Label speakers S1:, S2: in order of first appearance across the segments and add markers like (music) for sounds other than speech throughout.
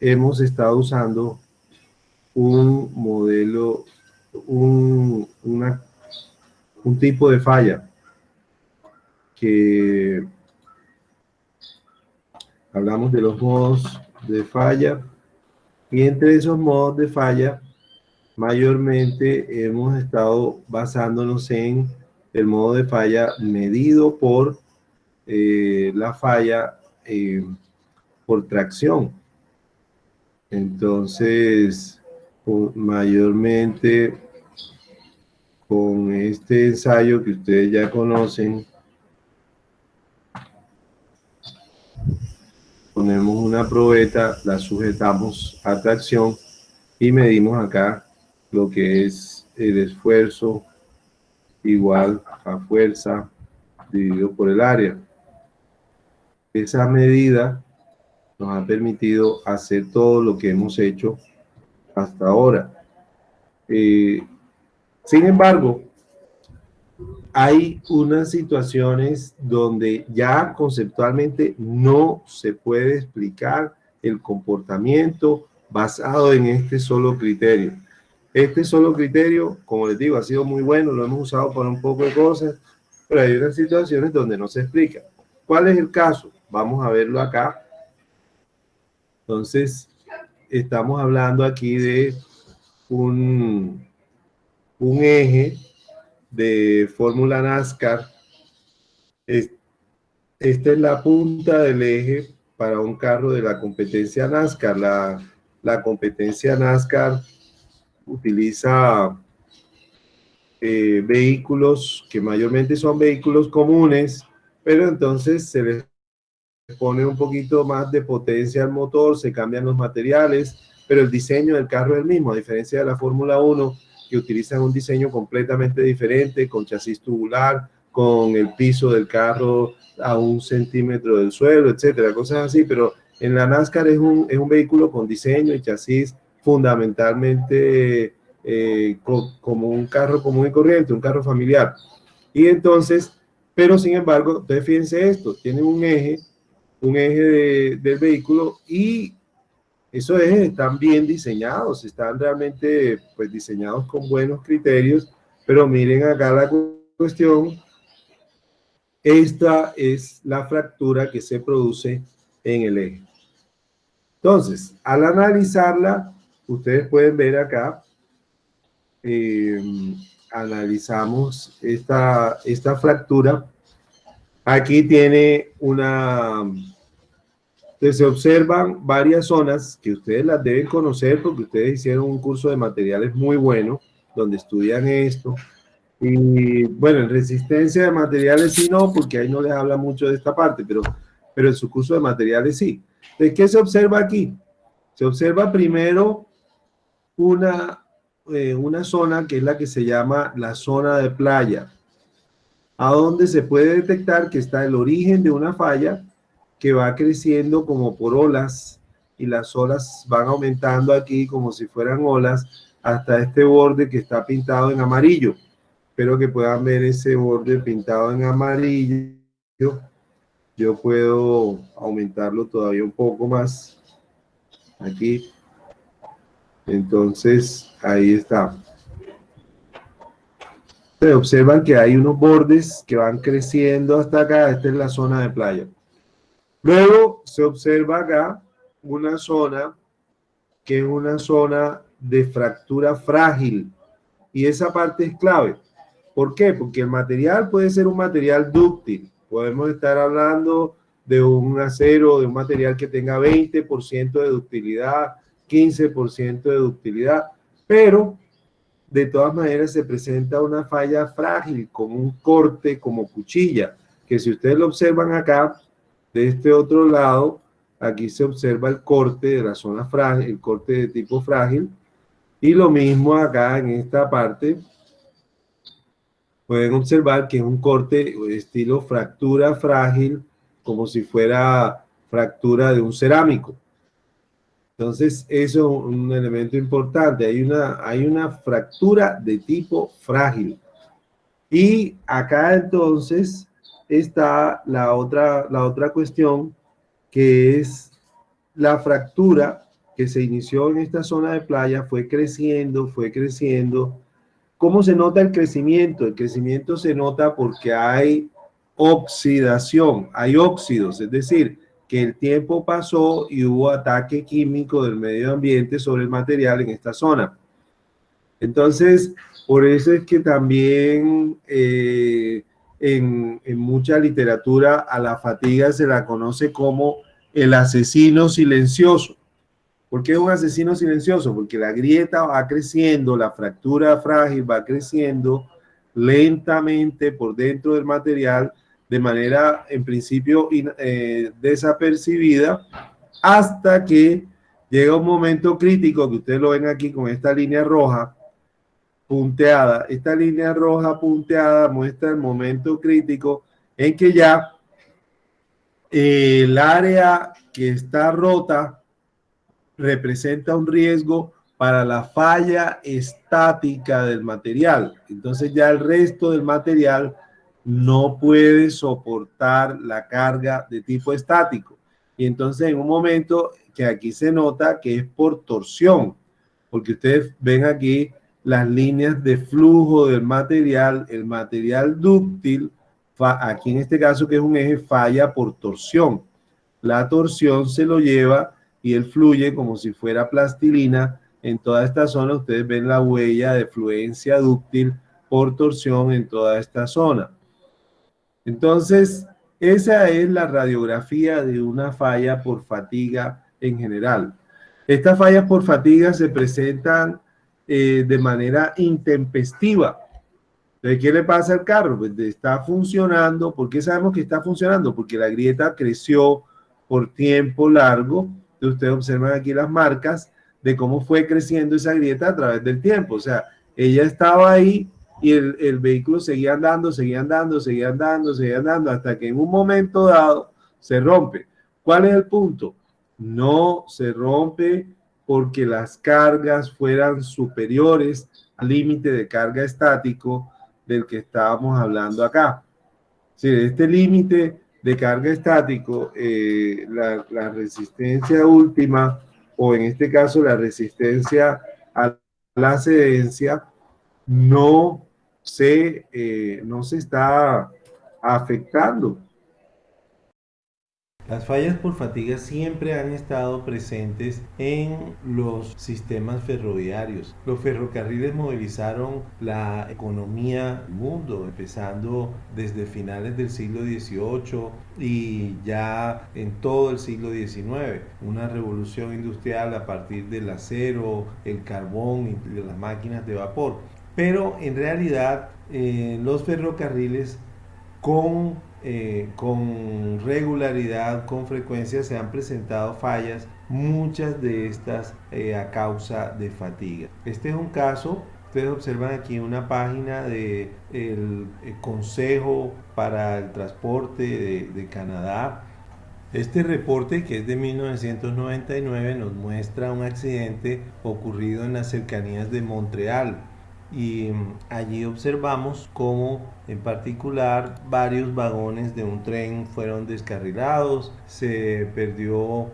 S1: hemos estado usando un modelo, un, tipo de falla hablamos de los modos de falla y entre esos modos de falla mayormente hemos estado basándonos en el modo de falla medido por eh, la falla eh, por tracción. Entonces, mayormente con este ensayo que ustedes ya conocen, ponemos una probeta, la sujetamos a tracción y medimos acá lo que es el esfuerzo igual a fuerza dividido por el área. Esa medida nos ha permitido hacer todo lo que hemos hecho hasta ahora. Eh, sin embargo, hay unas situaciones donde ya conceptualmente no se puede explicar el comportamiento basado en este solo criterio. Este solo criterio, como les digo, ha sido muy bueno, lo hemos usado para un poco de cosas, pero hay unas situaciones donde no se explica. ¿Cuál es el caso? Vamos a verlo acá. Entonces, estamos hablando aquí de un, eje de Fórmula NASCAR. Esta es la punta del eje para un carro de la competencia NASCAR. La, la competencia NASCAR utiliza eh, vehículos que mayormente son vehículos comunes, pero entonces se les pone un poquito más de potencia al motor, se cambian los materiales, pero el diseño del carro es el mismo, a diferencia de la Fórmula 1, que utilizan un diseño completamente diferente, con chasis tubular, con el piso del carro a un centímetro del suelo, etcétera, cosas así, pero en la NASCAR es un, es un vehículo con diseño y chasis fundamentalmente eh, como un carro común y corriente, un carro familiar. Y entonces, pero sin embargo, ustedes fíjense esto, tiene un eje, un eje del vehículo y esos ejes están bien diseñados, están realmente pues diseñados con buenos criterios, pero miren acá la cuestión, esta es la fractura que se produce en el eje. Entonces, al analizarla, ustedes pueden ver acá, eh, analizamos esta, esta fractura. Aquí tiene una, se observan varias zonas que ustedes las deben conocer porque ustedes hicieron un curso de materiales muy bueno donde estudian esto. Y bueno, en resistencia de materiales sí no, porque ahí no les habla mucho de esta parte, pero, pero en su curso de materiales sí. ¿De qué se observa aquí? Se observa primero una, eh, una zona que es la que se llama la zona de playa, a donde se puede detectar que está el origen de una falla que va creciendo como por olas y las olas van aumentando aquí como si fueran olas hasta este borde que está pintado en amarillo. Espero que puedan ver ese borde pintado en amarillo. Yo puedo aumentarlo todavía un poco más. Aquí entonces, ahí está. Se observan que hay unos bordes que van creciendo hasta acá. Esta es la zona de playa. Luego se observa acá una zona que es una zona de fractura frágil. Y esa parte es clave. ¿Por qué? Porque el material puede ser un material dúctil. Podemos estar hablando de un acero, de un material que tenga 20% de ductilidad, 15% de ductilidad, pero de todas maneras se presenta una falla frágil, como un corte, como cuchilla, que si ustedes lo observan acá, de este otro lado, aquí se observa el corte de la zona frágil, el corte de tipo frágil, y lo mismo acá en esta parte, pueden observar que es un corte estilo fractura frágil, como si fuera fractura de un cerámico. Entonces, eso es un elemento importante. Hay una, hay una fractura de tipo frágil. Y acá entonces está la otra, la otra cuestión, que es la fractura que se inició en esta zona de playa fue creciendo, fue creciendo. ¿Cómo se nota el crecimiento? El crecimiento se nota porque hay oxidación, hay óxidos, es decir, que el tiempo pasó y hubo ataque químico del medio ambiente sobre el material en esta zona. Entonces, por eso es que también eh, en, en, mucha literatura a la fatiga se la conoce como el asesino silencioso. ¿Por qué es un asesino silencioso? Porque la grieta va creciendo, la fractura frágil va creciendo lentamente por dentro del material de manera, en principio, eh, desapercibida, hasta que llega un momento crítico, que ustedes lo ven aquí con esta línea roja, punteada. Esta línea roja punteada muestra el momento crítico en que ya el área que está rota representa un riesgo para la falla estática del material. Entonces ya el resto del material no puede soportar la carga de tipo estático. Y entonces en un momento que aquí se nota que es por torsión, porque ustedes ven aquí las líneas de flujo del material, el material dúctil, aquí en este caso que es un eje, falla por torsión. La torsión se lo lleva y él fluye como si fuera plastilina. En toda esta zona ustedes ven la huella de fluencia dúctil por torsión en toda esta zona. Entonces, esa es la radiografía de una falla por fatiga en general. Estas fallas por fatiga se presentan eh, de manera intempestiva. ¿Qué le pasa al carro? Pues está funcionando. ¿Por qué sabemos que está funcionando? Porque la grieta creció por tiempo largo. Ustedes observan aquí las marcas de cómo fue creciendo esa grieta a través del tiempo. O sea, ella estaba ahí y el, el vehículo seguía andando, seguía andando, seguía andando, seguía andando, hasta que en un momento dado se rompe. ¿Cuál es el punto? No se rompe porque las cargas fueran superiores al límite de carga estático del que estábamos hablando acá. Si este límite de carga estático, eh, la, la, resistencia última, o en este caso la resistencia a la cedencia, no se, eh, no se está afectando.
S2: Las fallas por fatiga siempre han estado presentes en los sistemas ferroviarios. Los ferrocarriles movilizaron la economía del mundo, empezando desde finales del siglo XVIII y ya en todo el siglo XIX. Una revolución industrial a partir del acero, el carbón y las máquinas de vapor. Pero en realidad eh, los ferrocarriles con eh, con regularidad, con frecuencia se han presentado fallas, muchas de estas eh, a causa de fatiga. Este es un caso, ustedes observan aquí una página del de Consejo para el Transporte de Canadá. Este reporte, que es de 1999, nos muestra un accidente ocurrido en las cercanías de Montreal, y mm, allí observamos cómo en particular varios vagones de un tren fueron descarrilados, se perdió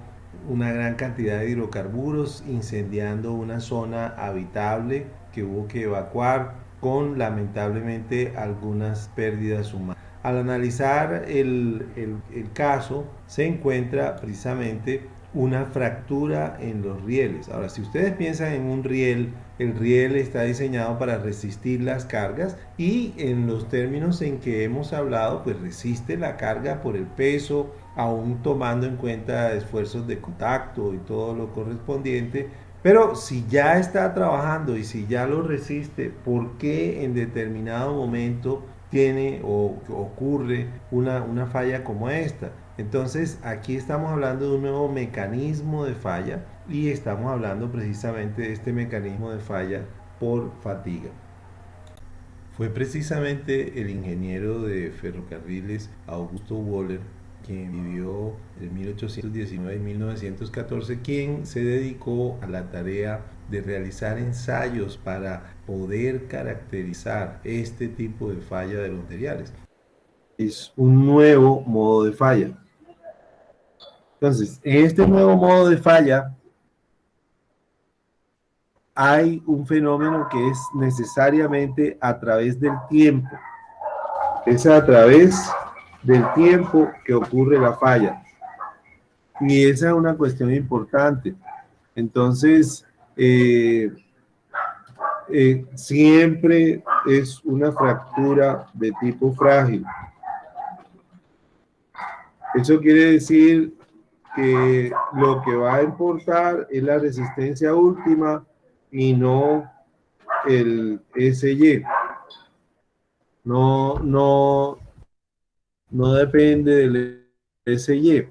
S2: una gran cantidad de hidrocarburos incendiando una zona habitable que hubo que evacuar con lamentablemente algunas pérdidas humanas. Al analizar el, el, el caso se encuentra precisamente una fractura en los rieles. Ahora, si ustedes piensan en un riel, el riel está diseñado para resistir las cargas y en los términos en que hemos hablado, pues resiste la carga por el peso, aún tomando en cuenta esfuerzos de contacto y todo lo correspondiente. Pero si ya está trabajando y si ya lo resiste, ¿por qué en determinado momento tiene o ocurre una, una falla como esta? Entonces aquí estamos hablando de un nuevo mecanismo de falla y estamos hablando precisamente de este mecanismo de falla por fatiga. Fue precisamente el ingeniero de ferrocarriles Augusto Waller quien vivió en 1819 y 1914, quien se dedicó a la tarea de realizar ensayos para poder caracterizar este tipo de falla de los materiales.
S1: Es un nuevo modo de falla. Entonces, en este nuevo modo de falla, hay un fenómeno que es necesariamente a través del tiempo. Es a través del tiempo que ocurre la falla. Y esa es una cuestión importante. Entonces, eh, eh, siempre es una fractura de tipo frágil. Eso quiere decir que lo que va a importar es la resistencia última y no el SY. No, no, no depende del SY.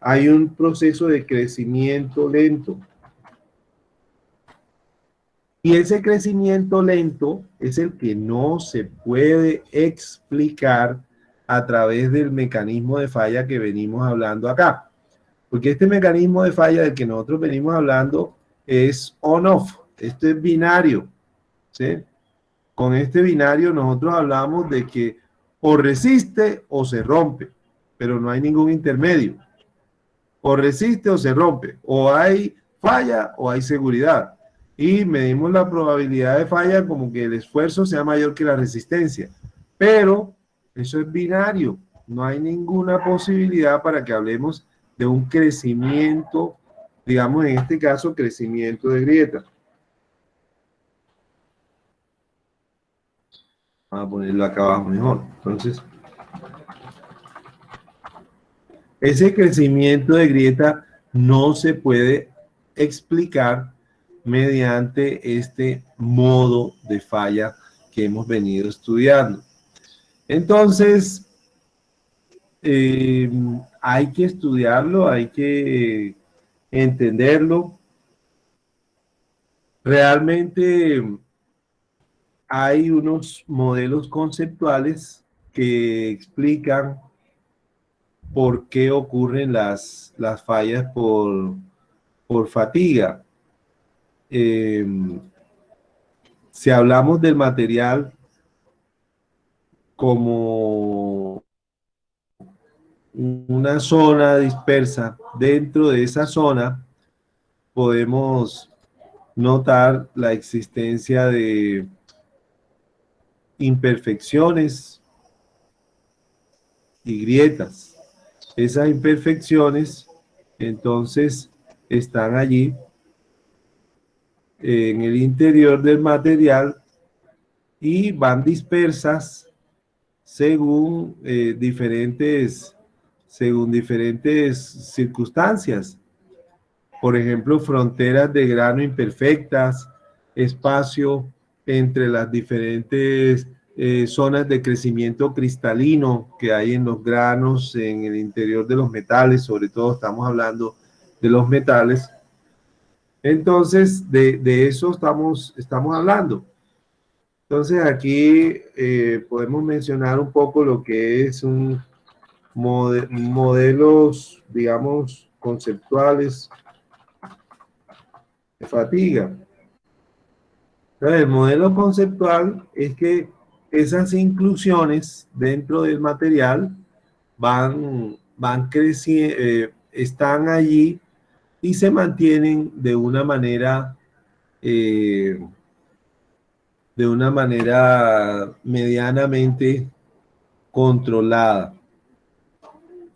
S1: Hay un proceso de crecimiento lento. Y ese crecimiento lento es el que no se puede explicar a través del mecanismo de falla que venimos hablando acá. Porque este mecanismo de falla del que nosotros venimos hablando es on-off. Esto es binario. Con este binario nosotros hablamos de que o resiste o se rompe, pero no hay ningún intermedio. O resiste o se rompe, o hay falla o hay seguridad. Y medimos la probabilidad de falla como que el esfuerzo sea mayor que la resistencia. Pero eso es binario. No hay ninguna posibilidad para que hablemos de un crecimiento, digamos en este caso, crecimiento de grieta. Vamos a ponerlo acá abajo mejor. Entonces, ese crecimiento de grieta no se puede explicar mediante este modo de falla que hemos venido estudiando. Entonces, eh, hay que estudiarlo, hay que entenderlo. Realmente hay unos modelos conceptuales que explican por qué ocurren las, las fallas por, por fatiga. Eh, si hablamos del material como una zona dispersa. Dentro de esa zona podemos notar la existencia de imperfecciones y grietas. Esas imperfecciones entonces están allí en el interior del material y van dispersas según eh, diferentes según diferentes circunstancias. Por ejemplo, fronteras de grano imperfectas, espacio entre las diferentes eh, zonas de crecimiento cristalino que hay en los granos, en el interior de los metales, sobre todo estamos hablando de los metales. Entonces, de, eso estamos, estamos hablando. Entonces aquí eh, podemos mencionar un poco lo que es un modelos, digamos, conceptuales de fatiga. El modelo conceptual es que esas inclusiones dentro del material van, van creciendo, eh, están allí y se mantienen de una manera eh, de una manera medianamente controlada.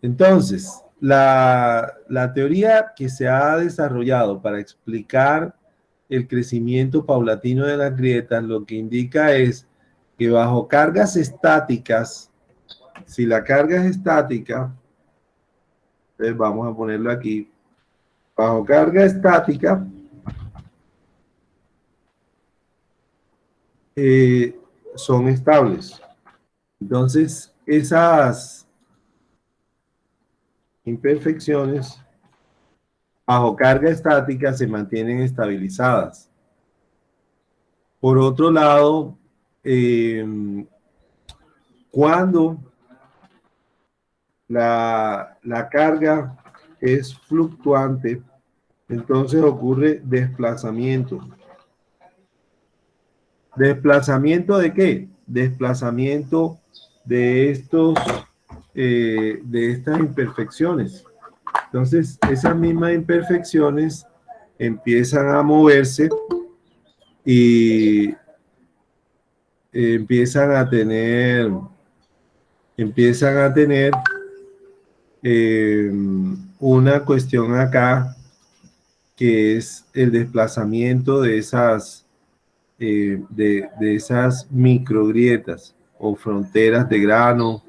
S1: Entonces, la, teoría que se ha desarrollado para explicar el crecimiento paulatino de las grietas lo que indica es que bajo cargas estáticas, si la carga es estática, vamos a ponerlo aquí, bajo carga estática, Eh, son estables. Entonces, esas imperfecciones bajo carga estática se mantienen estabilizadas. Por otro lado, em, cuando la, la carga es fluctuante, entonces ocurre desplazamiento. ¿Desplazamiento de qué? Desplazamiento de estos, eh, de estas imperfecciones. Entonces, esas mismas imperfecciones empiezan a moverse y empiezan a tener empiezan a tener eh, una cuestión acá que es el desplazamiento de esas eh, de, de esas microgrietas o fronteras de grano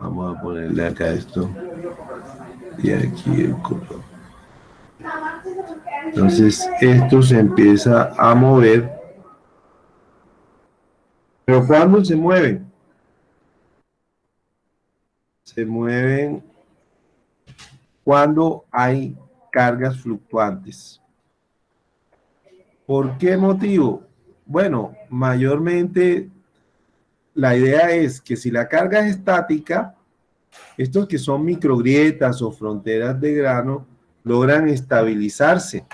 S1: vamos a ponerle acá esto y aquí el color entonces esto se empieza a mover pero cuando se mueven se mueven cuando hay cargas fluctuantes. ¿Por qué motivo? Bueno, mayormente la idea es que si la carga es estática, estos que son microgrietas o fronteras de grano logran estabilizarse,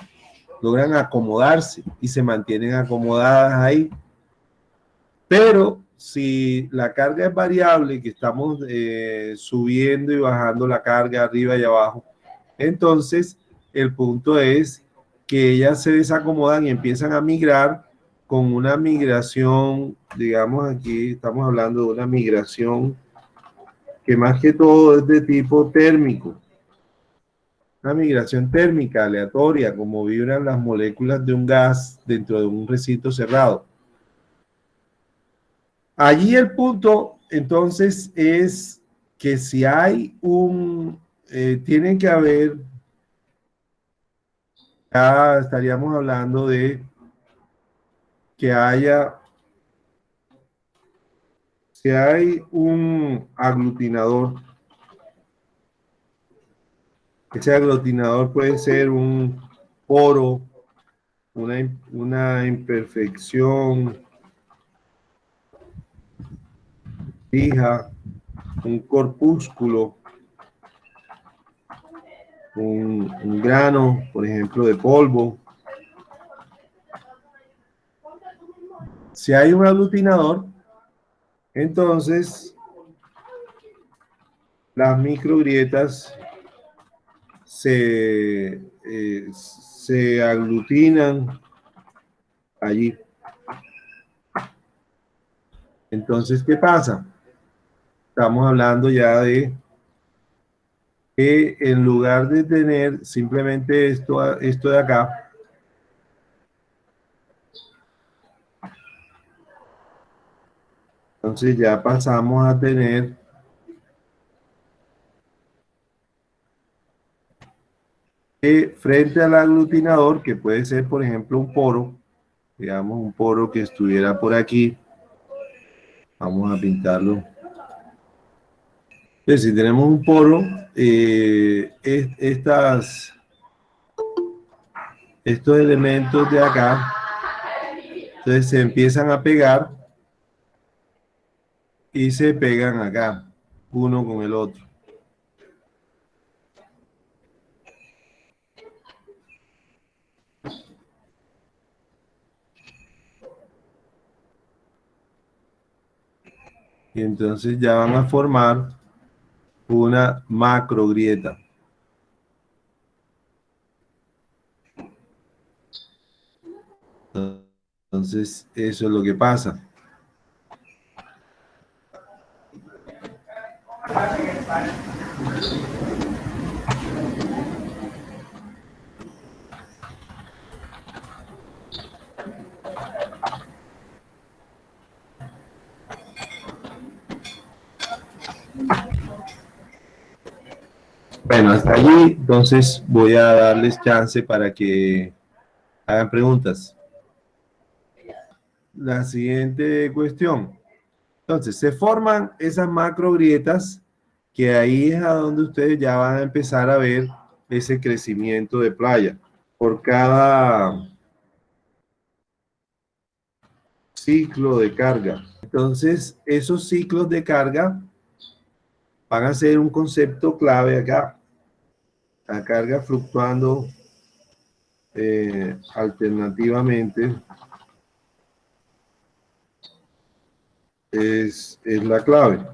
S1: logran acomodarse y se mantienen acomodadas ahí. Pero si la carga es variable, que estamos eh, subiendo y bajando la carga arriba y abajo, entonces el punto es que ellas se desacomodan y empiezan a migrar con una migración, digamos aquí estamos hablando de una migración que más que todo es de tipo térmico. Una migración térmica aleatoria, como vibran las moléculas de un gas dentro de un recinto cerrado. Allí el punto, entonces, es que si hay un, eh, tienen que haber, ya estaríamos hablando de que haya, si hay un aglutinador, ese aglutinador puede ser un poro, una, una imperfección, fija, un corpúsculo, un, grano, por ejemplo, de polvo. Si hay un aglutinador, entonces las microgrietas se, eh, se aglutinan allí. Entonces, ¿qué pasa? estamos hablando ya de que en lugar de tener simplemente esto, esto de acá, entonces ya pasamos a tener frente al aglutinador, que puede ser por ejemplo un poro, digamos un poro que estuviera por aquí, vamos a pintarlo. Entonces, si tenemos un poro, eh, estas, estos elementos de acá, entonces se empiezan a pegar y se pegan acá, uno con el otro. Y entonces ya van a formar una macro grieta. Entonces, eso es lo que pasa. Bueno, hasta allí, entonces voy a darles chance para que hagan preguntas. La siguiente cuestión. Entonces, se forman esas macro grietas que ahí es a donde ustedes ya van a empezar a ver ese crecimiento de playa. Por cada ciclo de carga. Entonces, esos ciclos de carga van a ser un concepto clave acá la carga fluctuando eh, alternativamente es, la clave.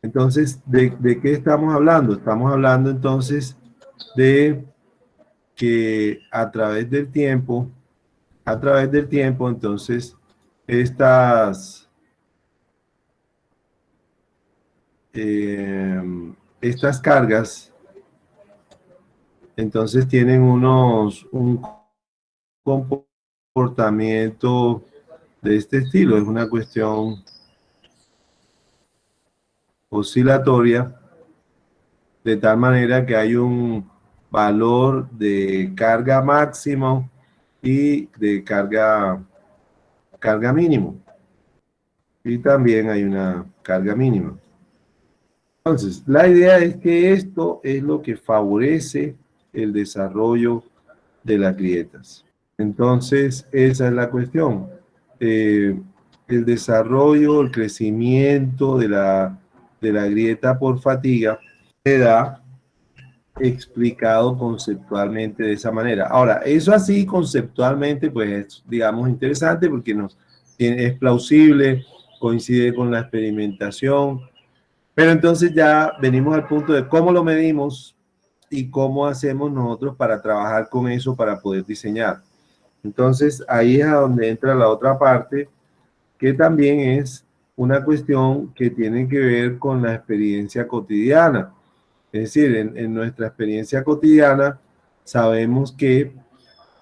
S1: Entonces, ¿de, ¿de, qué estamos hablando? Estamos hablando entonces de que a través del tiempo, a través del tiempo, entonces, estas, eh, estas cargas, entonces tienen unos, un comportamiento de este estilo, es una cuestión oscilatoria, de tal manera que hay un valor de carga máximo y de carga, carga mínimo. Y también hay una carga mínima. Entonces, la idea es que esto es lo que favorece el desarrollo de las grietas. Entonces, esa es la cuestión. Eh, el desarrollo, el crecimiento de la, de la grieta por fatiga se da explicado conceptualmente de esa manera. Ahora, eso así conceptualmente, pues es, digamos, interesante porque nos, es plausible, coincide con la experimentación, pero entonces ya venimos al punto de cómo lo medimos y cómo hacemos nosotros para trabajar con eso para poder diseñar. Entonces, ahí es a donde entra la otra parte, que también es una cuestión que tiene que ver con la experiencia cotidiana. Es decir, en, nuestra experiencia cotidiana sabemos que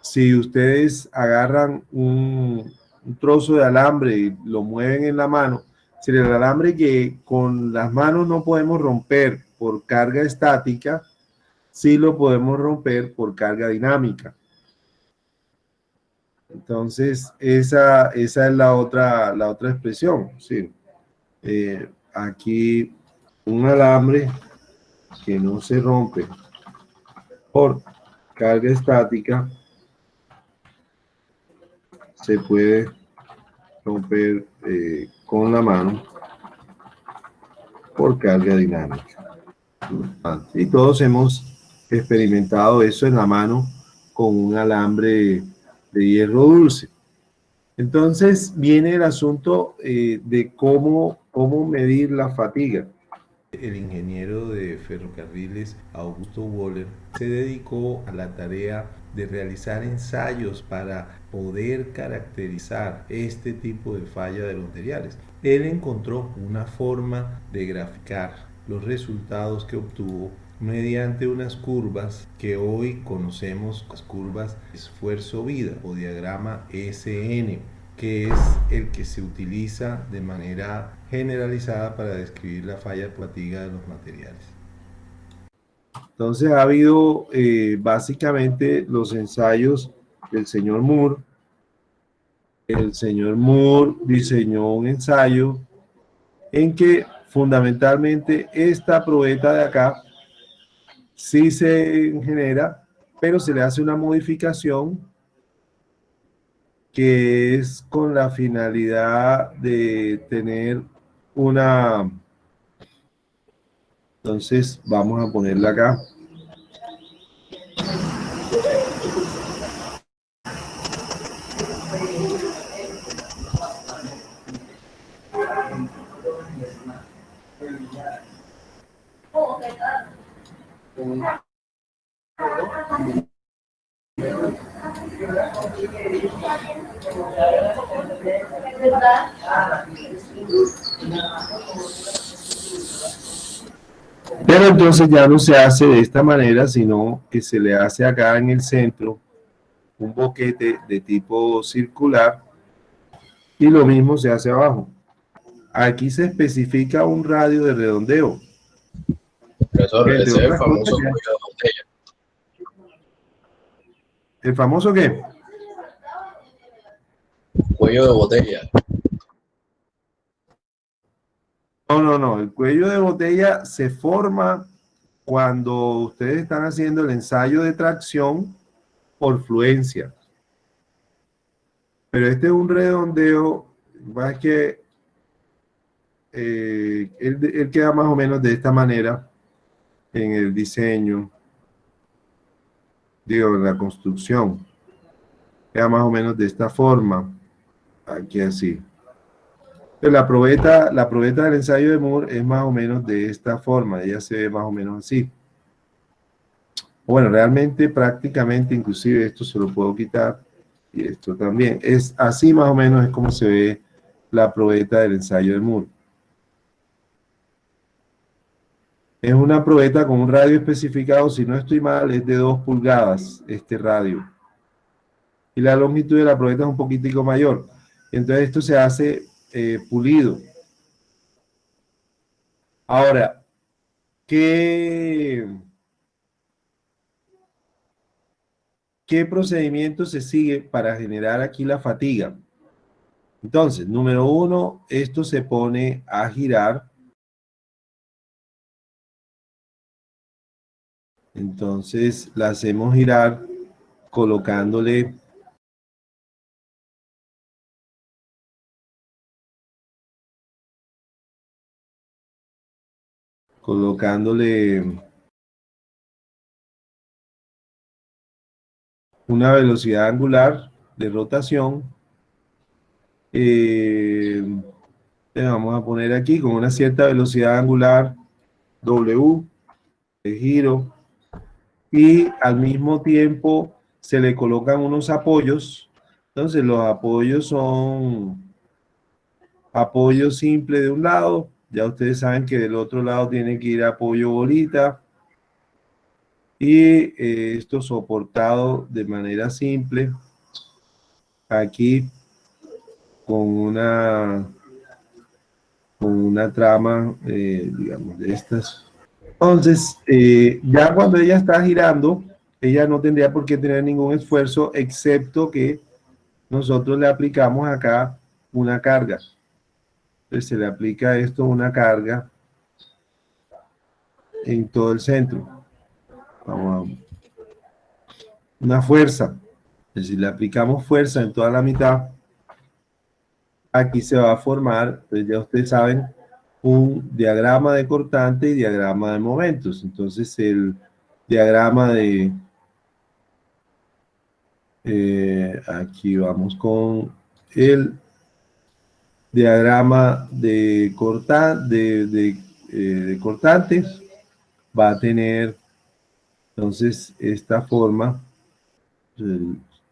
S1: si ustedes agarran un, trozo de alambre y lo mueven en la mano, si el alambre que con las manos no podemos romper por carga estática, sí lo podemos romper por carga dinámica. Entonces, esa, esa es la otra, la otra expresión. ¿sí? Eh, aquí un alambre que no se rompe por carga estática se puede romper eh, con la mano por carga dinámica. Y todos hemos experimentado eso en la mano con un alambre de hierro dulce. Entonces viene el asunto eh, de cómo, cómo medir la fatiga.
S2: El ingeniero de ferrocarriles Augusto Waller se dedicó a la tarea de realizar ensayos para poder caracterizar este tipo de falla de los materiales. Él encontró una forma de graficar los resultados que obtuvo mediante unas curvas que hoy conocemos las curvas esfuerzo-vida o diagrama SN, que es el que se utiliza de manera generalizada para describir la falla fatiga de los materiales.
S1: Entonces ha habido eh, básicamente los ensayos del señor Moore. El señor Moore diseñó un ensayo en que fundamentalmente esta probeta de acá sí se genera, pero se le hace una modificación que es con la finalidad de tener una... Entonces vamos a ponerla acá. Pero entonces ya no se hace de esta manera, sino que se le hace acá en el centro un boquete de tipo circular y lo mismo se hace abajo. Aquí se especifica un radio de redondeo.
S3: Profesor, ese es el famoso cuello de botella.
S1: ¿El famoso qué?
S3: Cuello de botella.
S1: No, no, no. El cuello de botella se forma cuando ustedes están haciendo el ensayo de tracción por fluencia. Pero este es un redondeo, más que eh, él, queda más o menos de esta manera en el diseño, digo, en la construcción. Queda más o menos de esta forma, aquí así. La probeta, la probeta del ensayo de Moore es más o menos de esta forma, ella se ve más o menos así. Bueno, realmente prácticamente, inclusive esto se lo puedo quitar y esto también. Es así más o menos es como se ve la probeta del ensayo de Moore. Es una probeta con un radio especificado, si no estoy mal, es de 2 pulgadas este radio. Y la longitud de la probeta es un poquitico mayor. Entonces esto se hace eh, pulido. Ahora, ¿qué, ¿qué procedimiento se sigue para generar aquí la fatiga? Entonces, número uno, esto se pone a girar. Entonces, la hacemos girar colocándole colocándole una velocidad angular de rotación. Eh, vamos a poner aquí con una cierta velocidad angular W de giro y al mismo tiempo se le colocan unos apoyos. Entonces los apoyos son apoyo simple de un lado ya ustedes saben que del otro lado tiene que ir apoyo bolita. Y eh, esto soportado de manera simple. Aquí con una con una trama, eh, digamos, de estas. Entonces, eh, ya cuando ella está girando, ella no tendría por qué tener ningún esfuerzo, excepto que nosotros le aplicamos acá una carga se le aplica esto una carga en todo el centro. Vamos una fuerza. Si le aplicamos fuerza en toda la mitad, aquí se va a formar, pues ya ustedes saben, un diagrama de cortante y diagrama de momentos. Entonces el diagrama de... Eh, aquí vamos con el diagrama de, corta, de, eh, cortantes va a tener entonces esta forma.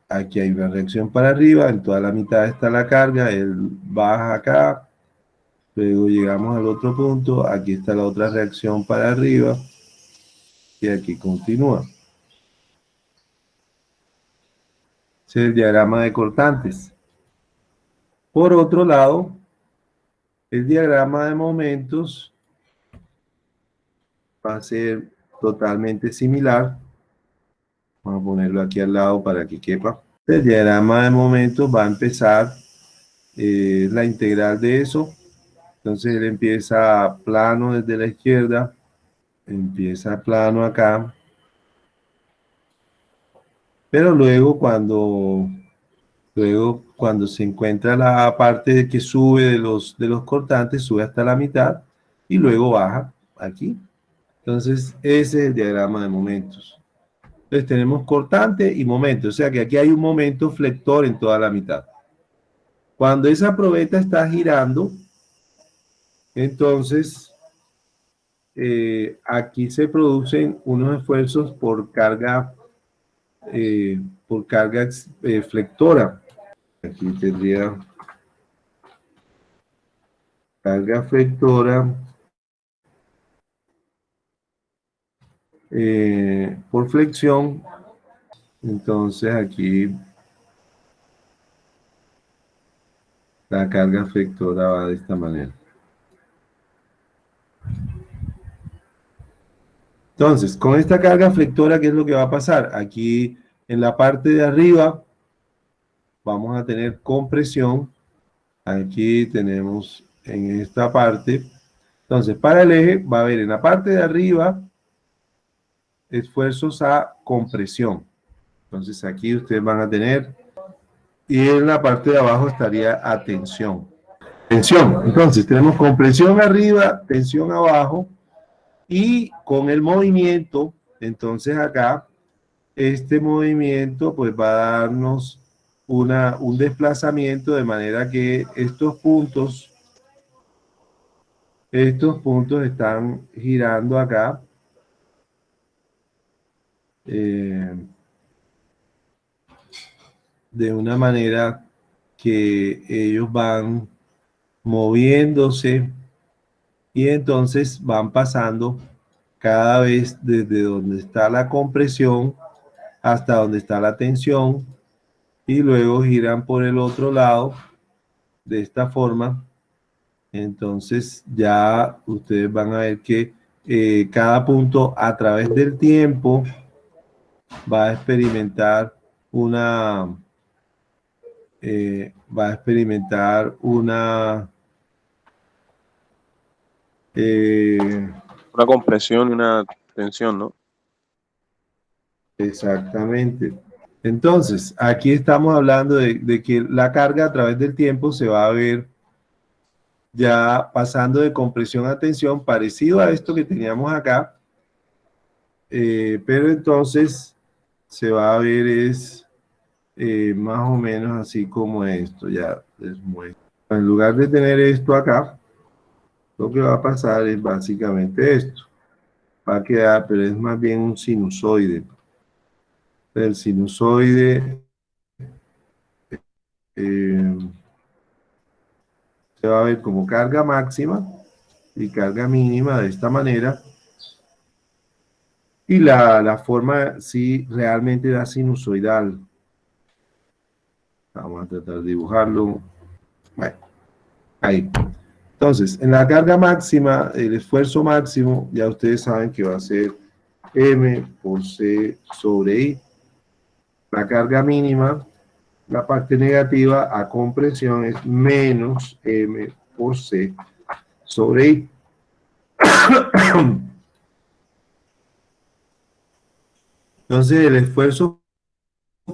S1: Aquí hay una reacción para arriba, en toda la mitad está la carga, él baja acá, luego llegamos al otro punto, aquí está la otra reacción para arriba, y aquí continúa. Es el diagrama de cortantes. Por otro lado, el diagrama de momentos va a ser totalmente similar. Vamos a ponerlo aquí al lado para que quepa. El diagrama de momentos va a empezar eh, la integral de eso. Entonces él empieza plano desde la izquierda, empieza plano acá. Pero luego cuando Luego, cuando se encuentra la parte que sube de los, de los cortantes, sube hasta la mitad y luego baja aquí. Entonces, ese es el diagrama de momentos. Entonces, tenemos cortante y momento. O sea que aquí hay un momento flector en toda la mitad. Cuando esa probeta está girando, entonces, eh, aquí se producen unos esfuerzos por carga, eh, por carga eh, flectora. Aquí tendría carga flectora eh, por flexión. Entonces aquí la carga flectora va de esta manera. Entonces, con esta carga flectora, ¿qué es lo que va a pasar? Aquí en la parte de arriba vamos a tener compresión. Aquí tenemos en esta parte. Entonces, para el eje va a haber en la parte de arriba esfuerzos a compresión. Entonces, aquí ustedes van a tener y en la parte de abajo estaría a Entonces, tenemos compresión arriba, tensión abajo y con el movimiento, entonces acá, este movimiento pues va a darnos una, un desplazamiento de manera que estos puntos, estos puntos están girando acá. eh, de una manera que ellos van moviéndose y entonces van pasando cada vez desde donde está la compresión hasta donde está la tensión y luego giran por el otro lado de esta forma. Entonces ya ustedes van a ver que eh, cada punto a través del tiempo va a experimentar una eh, va a experimentar una
S4: eh, una compresión y una tensión, ¿no?
S1: Exactamente. Entonces, aquí estamos hablando de, que la carga a través del tiempo se va a ver ya pasando de compresión a tensión, parecido a esto que teníamos acá, eh, pero entonces se va a ver es eh, más o menos así como esto, ya les muestro. En lugar de tener esto acá, lo que va a pasar es básicamente esto. Va a quedar, pero es más bien un sinusoide. El sinusoide eh, se va a ver como carga máxima y carga mínima de esta manera. Y la, la forma sí realmente da sinusoidal. Vamos a tratar de dibujarlo. Bueno, ahí. Entonces, en la carga máxima, el esfuerzo máximo, ya ustedes saben que va a ser M por C sobre I. La carga mínima, la parte negativa a compresión es menos M por C sobre I. Entonces, el esfuerzo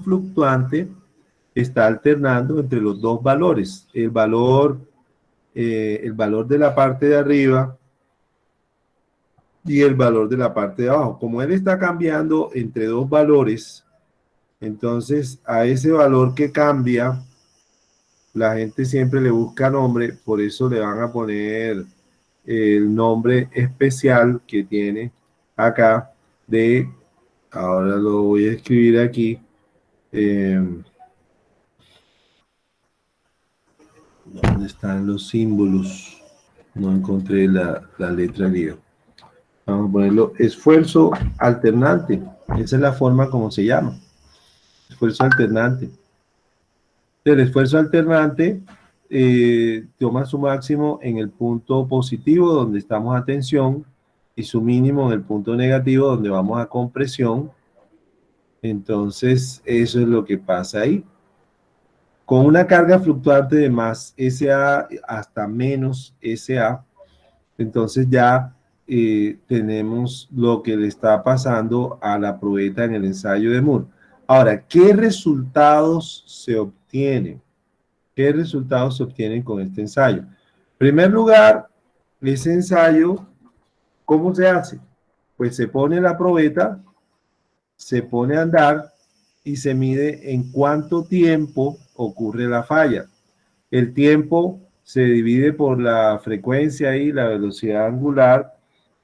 S1: fluctuante está alternando entre los dos valores. El valor eh, el valor de la parte de arriba y el valor de la parte de abajo. Como él está cambiando entre dos valores, entonces a ese valor que cambia, la gente siempre le busca nombre, por eso le van a poner el nombre especial que tiene acá de, ahora lo voy a escribir aquí, eh, ¿Dónde están los símbolos? No encontré la, letra griega. Vamos a ponerlo esfuerzo alternante. Esa es la forma como se llama. Esfuerzo alternante. El esfuerzo alternante eh, toma su máximo en el punto positivo donde estamos a tensión y su mínimo en el punto negativo donde vamos a compresión. Entonces, eso es lo que pasa ahí. Con una carga fluctuante de más SA hasta menos SA, entonces ya eh, tenemos lo que le está pasando a la probeta en el ensayo de Moore. Ahora, ¿qué resultados se obtienen? ¿Qué resultados se obtienen con este ensayo? En primer lugar, ese ensayo, ¿cómo se hace? Pues se pone la probeta, se pone a andar y se mide en cuánto tiempo ocurre la falla. El tiempo se divide por la frecuencia y la velocidad angular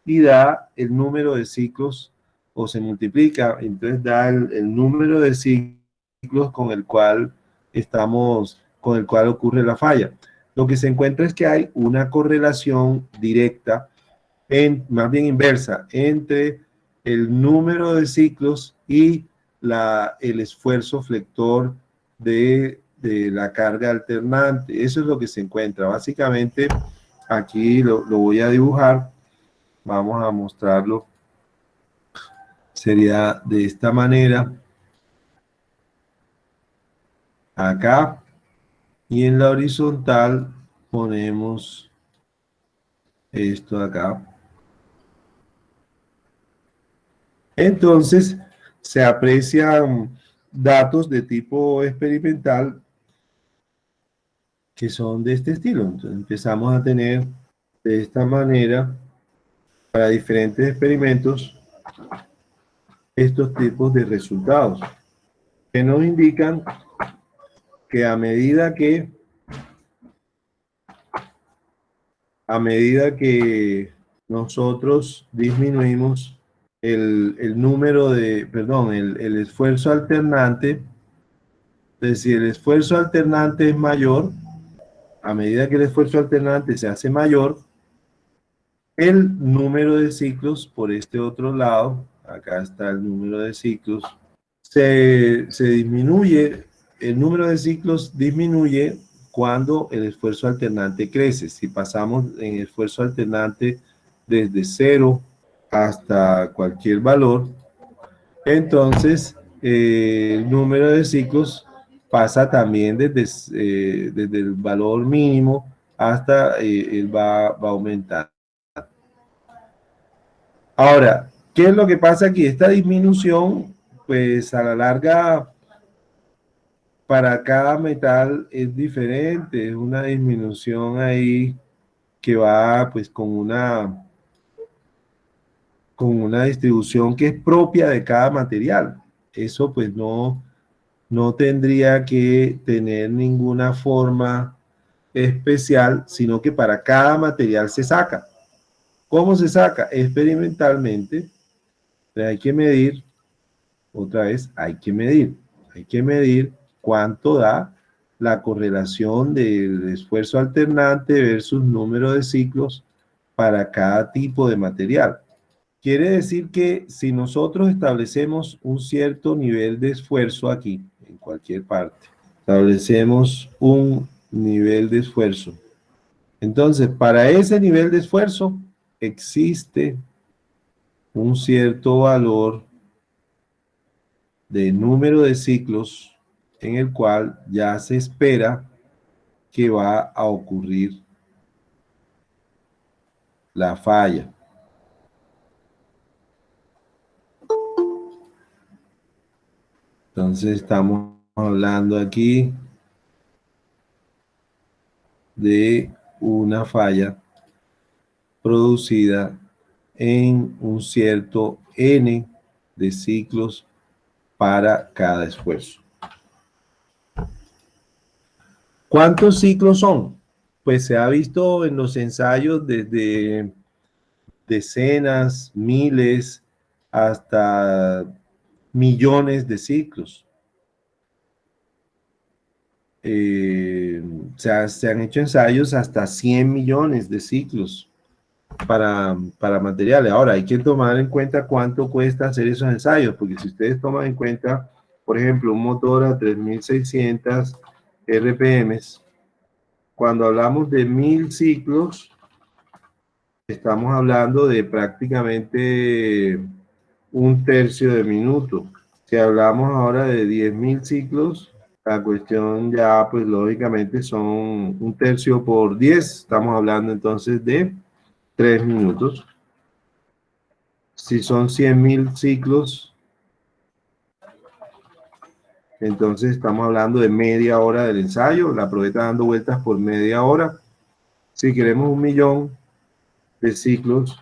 S1: y da el número de ciclos o se multiplica, entonces da el, número de ciclos con el cual estamos, con el cual ocurre la falla. Lo que se encuentra es que hay una correlación directa, en, más bien inversa, entre el número de ciclos y la, el esfuerzo flector de, la carga alternante. Eso es lo que se encuentra. Básicamente, aquí lo, lo voy a dibujar. Vamos a mostrarlo. Sería de esta manera. Acá. Y en la horizontal ponemos esto acá. Entonces, se aprecian datos de tipo experimental que son de este estilo. Entonces empezamos a tener de esta manera para diferentes experimentos estos tipos de resultados que nos indican que a medida que a medida que nosotros disminuimos el, número de, perdón, el, el esfuerzo alternante, entonces si el esfuerzo alternante es mayor, a medida que el esfuerzo alternante se hace mayor, el número de ciclos por este otro lado, acá está el número de ciclos, se, se disminuye, el número de ciclos disminuye cuando el esfuerzo alternante crece. Si pasamos en esfuerzo alternante desde cero hasta cualquier valor, entonces eh, el número de ciclos pasa también desde, eh, desde el valor mínimo hasta eh, él va, va a aumentar. Ahora, ¿qué es lo que pasa aquí? Esta disminución, pues a la larga, para cada metal es diferente, es una disminución ahí que va pues con una con una distribución que es propia de cada material. Eso pues no, no tendría que tener ninguna forma especial, sino que para cada material se saca. ¿Cómo se saca? Experimentalmente. Hay que medir, otra vez, hay que medir. Hay que medir cuánto da la correlación del esfuerzo alternante versus número de ciclos para cada tipo de material. Quiere decir que si nosotros establecemos un cierto nivel de esfuerzo aquí, cualquier parte, establecemos un nivel de esfuerzo. Entonces, para ese nivel de esfuerzo existe un cierto valor de número de ciclos en el cual ya se espera que va a ocurrir la falla. Entonces estamos hablando aquí de una falla producida en un cierto n de ciclos para cada esfuerzo. ¿Cuántos ciclos son? Pues se ha visto en los ensayos desde decenas, miles, hasta millones de ciclos. Eh, se, han hecho ensayos hasta 100 millones de ciclos para, para materiales. Ahora, hay que tomar en cuenta cuánto cuesta hacer esos ensayos, porque si ustedes toman en cuenta, por ejemplo, un motor a 3600 RPMs, cuando hablamos de mil ciclos, estamos hablando de prácticamente un tercio de minuto. Si hablamos ahora de 10.000 ciclos, la cuestión ya, pues lógicamente son un tercio por 10. Estamos hablando entonces de 3 minutos. Si son 100.000 ciclos, entonces estamos hablando de media hora del ensayo. La probeta dando vueltas por media hora. Si queremos un millón de ciclos,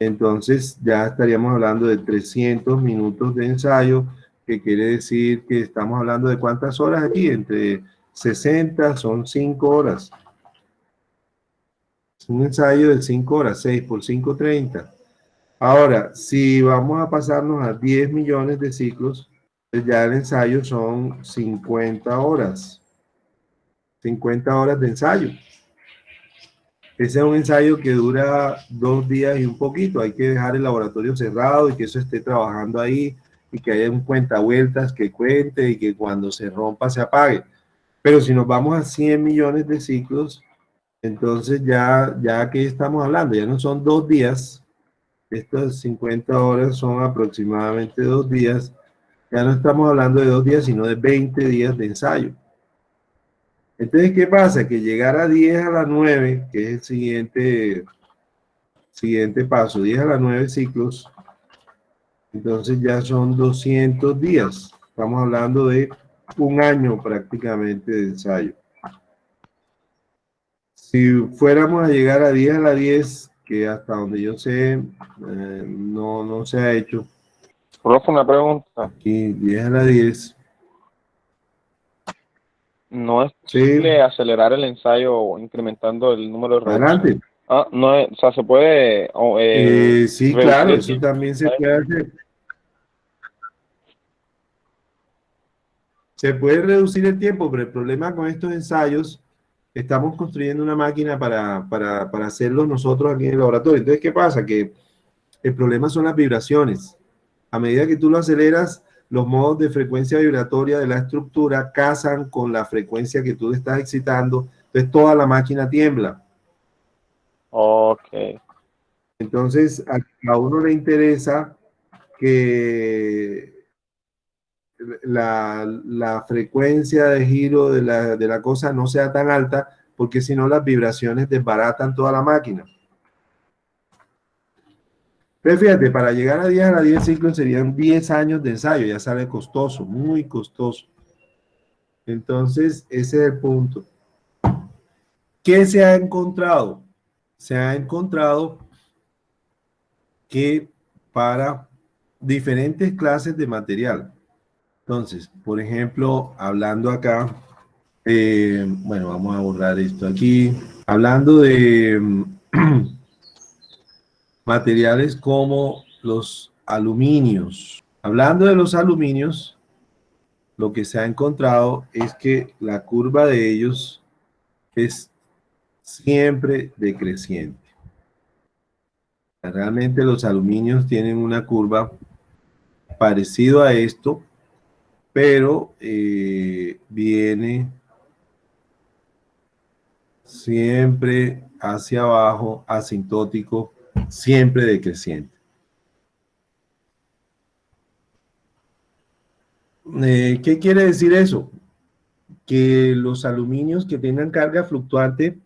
S1: entonces ya estaríamos hablando de 300 minutos de ensayo, que quiere decir que estamos hablando de cuántas horas aquí, entre 60 son 5 horas. Es un ensayo de 5 horas, 6 por 5, 30. Ahora, si vamos a pasarnos a 10 millones de ciclos, pues ya el ensayo son 50 horas. 50 horas de ensayo. Ese es un ensayo que dura dos días y un poquito. Hay que dejar el laboratorio cerrado y que eso esté trabajando ahí y que haya un cuenta vueltas que cuente y que cuando se rompa se apague. Pero si nos vamos a 100 millones de ciclos, entonces ya, ya que estamos hablando, ya no son dos días, estas 50 horas son aproximadamente dos días, ya no estamos hablando de dos días, sino de 20 días de ensayo. Entonces, ¿qué pasa? Que llegar a 10 a las 9, que es el siguiente, siguiente paso, 10 a las 9 ciclos, entonces ya son 200 días. Estamos hablando de un año prácticamente de ensayo. Si fuéramos a llegar a 10 a la 10, que hasta donde yo sé, eh, no, no se ha hecho.
S4: Profe, una pregunta.
S1: Aquí, 10 a la 10
S4: no es posible acelerar el ensayo incrementando el número de
S1: Adelante.
S4: Ah, no, o sea, se puede...
S1: Eh, sí, claro, eso también se puede hacer. Se puede reducir el tiempo, pero el problema con estos ensayos, estamos construyendo una máquina para, para, para hacerlo nosotros aquí en el laboratorio. Entonces, ¿qué pasa? Que el problema son las vibraciones. A medida que tú lo aceleras, los modos de frecuencia vibratoria de la estructura casan con la frecuencia que tú estás excitando. Entonces, toda la máquina tiembla.
S4: Ok.
S1: Entonces, a, uno le interesa que la, frecuencia de giro de la, de la, cosa no sea tan alta, porque si no las vibraciones desbaratan toda la máquina. Pero fíjate, para llegar a 10 a 10 ciclos serían 10 años de ensayo, ya sale costoso, muy costoso. Entonces, ese es el punto. ¿Qué se ha encontrado? Se ha encontrado que para diferentes clases de material, entonces, por ejemplo, hablando acá, eh, bueno, vamos a borrar esto aquí. Hablando de (clears throat) materiales como los aluminios. Hablando de los aluminios, lo que se ha encontrado es que la curva de ellos es siempre decreciente. Realmente los aluminios tienen una curva parecido a esto, pero eh, viene siempre hacia abajo, asintótico, siempre decreciente. Eh, ¿Qué quiere decir eso? Que los aluminios que tengan carga fluctuante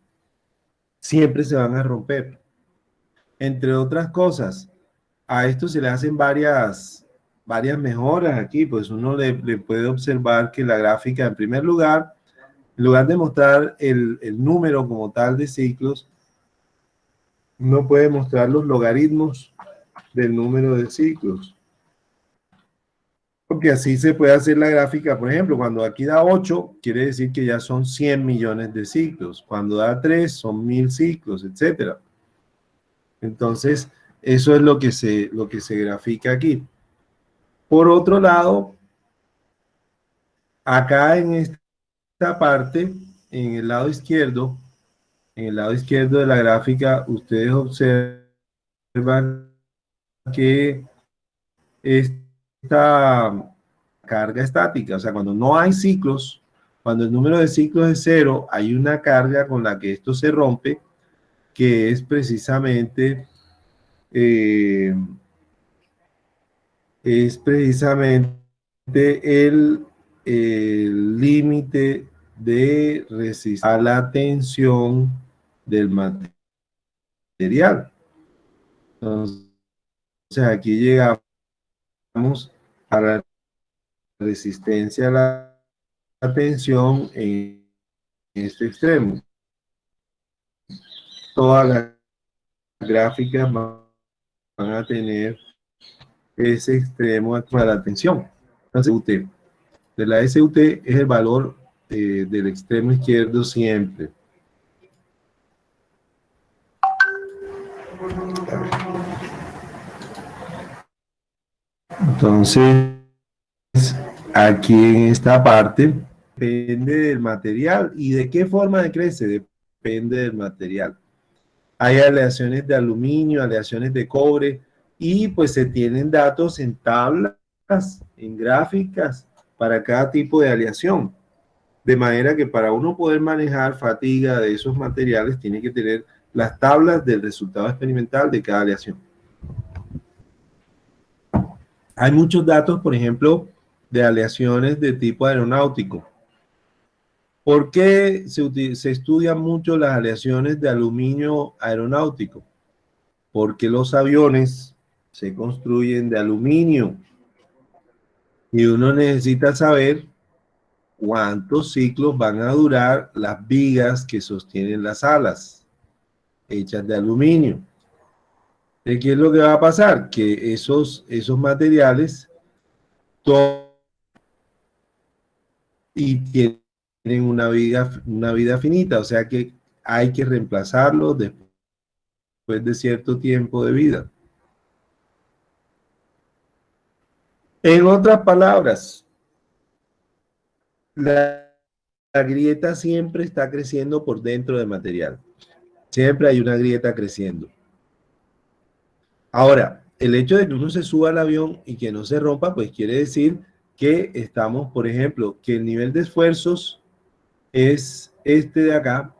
S1: siempre se van a romper. Entre otras cosas, a esto se le hacen varias varias mejoras aquí, pues uno le, puede observar que la gráfica, en primer lugar, en lugar de mostrar el, número como tal de ciclos, uno puede mostrar los logaritmos del número de ciclos. Porque así se puede hacer la gráfica, por ejemplo, cuando aquí da 8, quiere decir que ya son 100 millones de ciclos. Cuando da 3, son 1000 ciclos, etc. Entonces, eso es lo que se, lo que se grafica aquí. Por otro lado, acá en esta parte, en el lado izquierdo, en el lado izquierdo de la gráfica, ustedes observan que esta carga estática, o sea, cuando no hay ciclos, cuando el número de ciclos es cero, hay una carga con la que esto se rompe, que es precisamente eh, es precisamente el límite de resistencia a la tensión del material. Entonces, aquí llegamos a la resistencia a la, tensión en este extremo. Todas las gráficas van a tener ese extremo de la tensión. SUT. De la SUT es el valor eh, del extremo izquierdo siempre. Entonces, aquí en esta parte, depende del material. ¿Y de qué forma decrece? Depende del material. Hay aleaciones de aluminio, aleaciones de cobre, y pues se tienen datos en tablas, en gráficas para cada tipo de aleación. De manera que para uno poder manejar fatiga de esos materiales tiene que tener las tablas del resultado experimental de cada aleación. Hay muchos datos, por ejemplo, de aleaciones de tipo aeronáutico. ¿Por qué se, se estudian mucho las aleaciones de aluminio aeronáutico? Porque los aviones se construyen de aluminio. Y uno necesita saber cuántos ciclos van a durar las vigas que sostienen las alas, hechas de aluminio. ¿Qué es lo que va a pasar? Que esos, esos materiales y tienen una vida, una vida finita, o sea que hay que reemplazarlos después de cierto tiempo de vida. En otras palabras, la, la grieta siempre está creciendo por dentro del material. Siempre hay una grieta creciendo. Ahora, el hecho de que uno se suba al avión y que no se rompa, pues quiere decir que estamos, por ejemplo, que el nivel de esfuerzos es este de acá.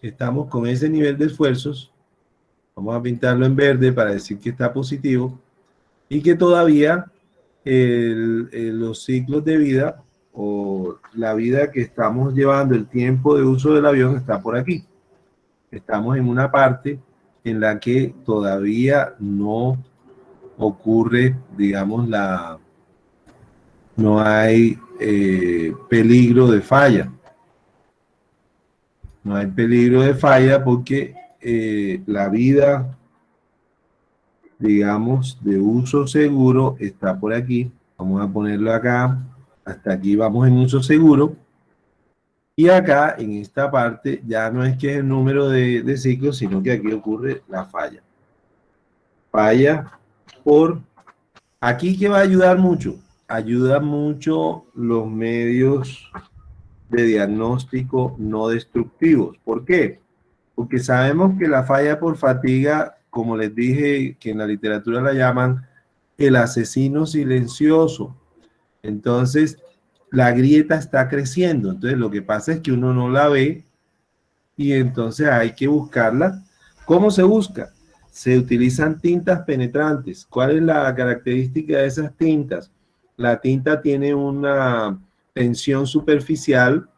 S1: Estamos con ese nivel de esfuerzos. Vamos a pintarlo en verde para decir que está positivo. Y que todavía los ciclos de vida o la vida que estamos llevando, el tiempo de uso del avión está por aquí. Estamos en una parte en la que todavía no ocurre, digamos, la no hay eh, peligro de falla. No hay peligro de falla porque eh, la vida, digamos, de uso seguro está por aquí. Vamos a ponerlo acá. Hasta aquí vamos en uso seguro. Y acá, en esta parte, ya no es que es el número de, de ciclos, sino que aquí ocurre la falla. Falla por... Aquí que va a ayudar mucho. Ayuda mucho los medios de diagnóstico no destructivos. ¿Por qué? Porque sabemos que la falla por fatiga, como les dije, que en la literatura la llaman el asesino silencioso. Entonces, la grieta está creciendo. Entonces lo que pasa es que uno no la ve y entonces hay que buscarla. ¿Cómo se busca? Se utilizan tintas penetrantes. ¿Cuál es la característica de esas tintas? La tinta tiene una tensión superficial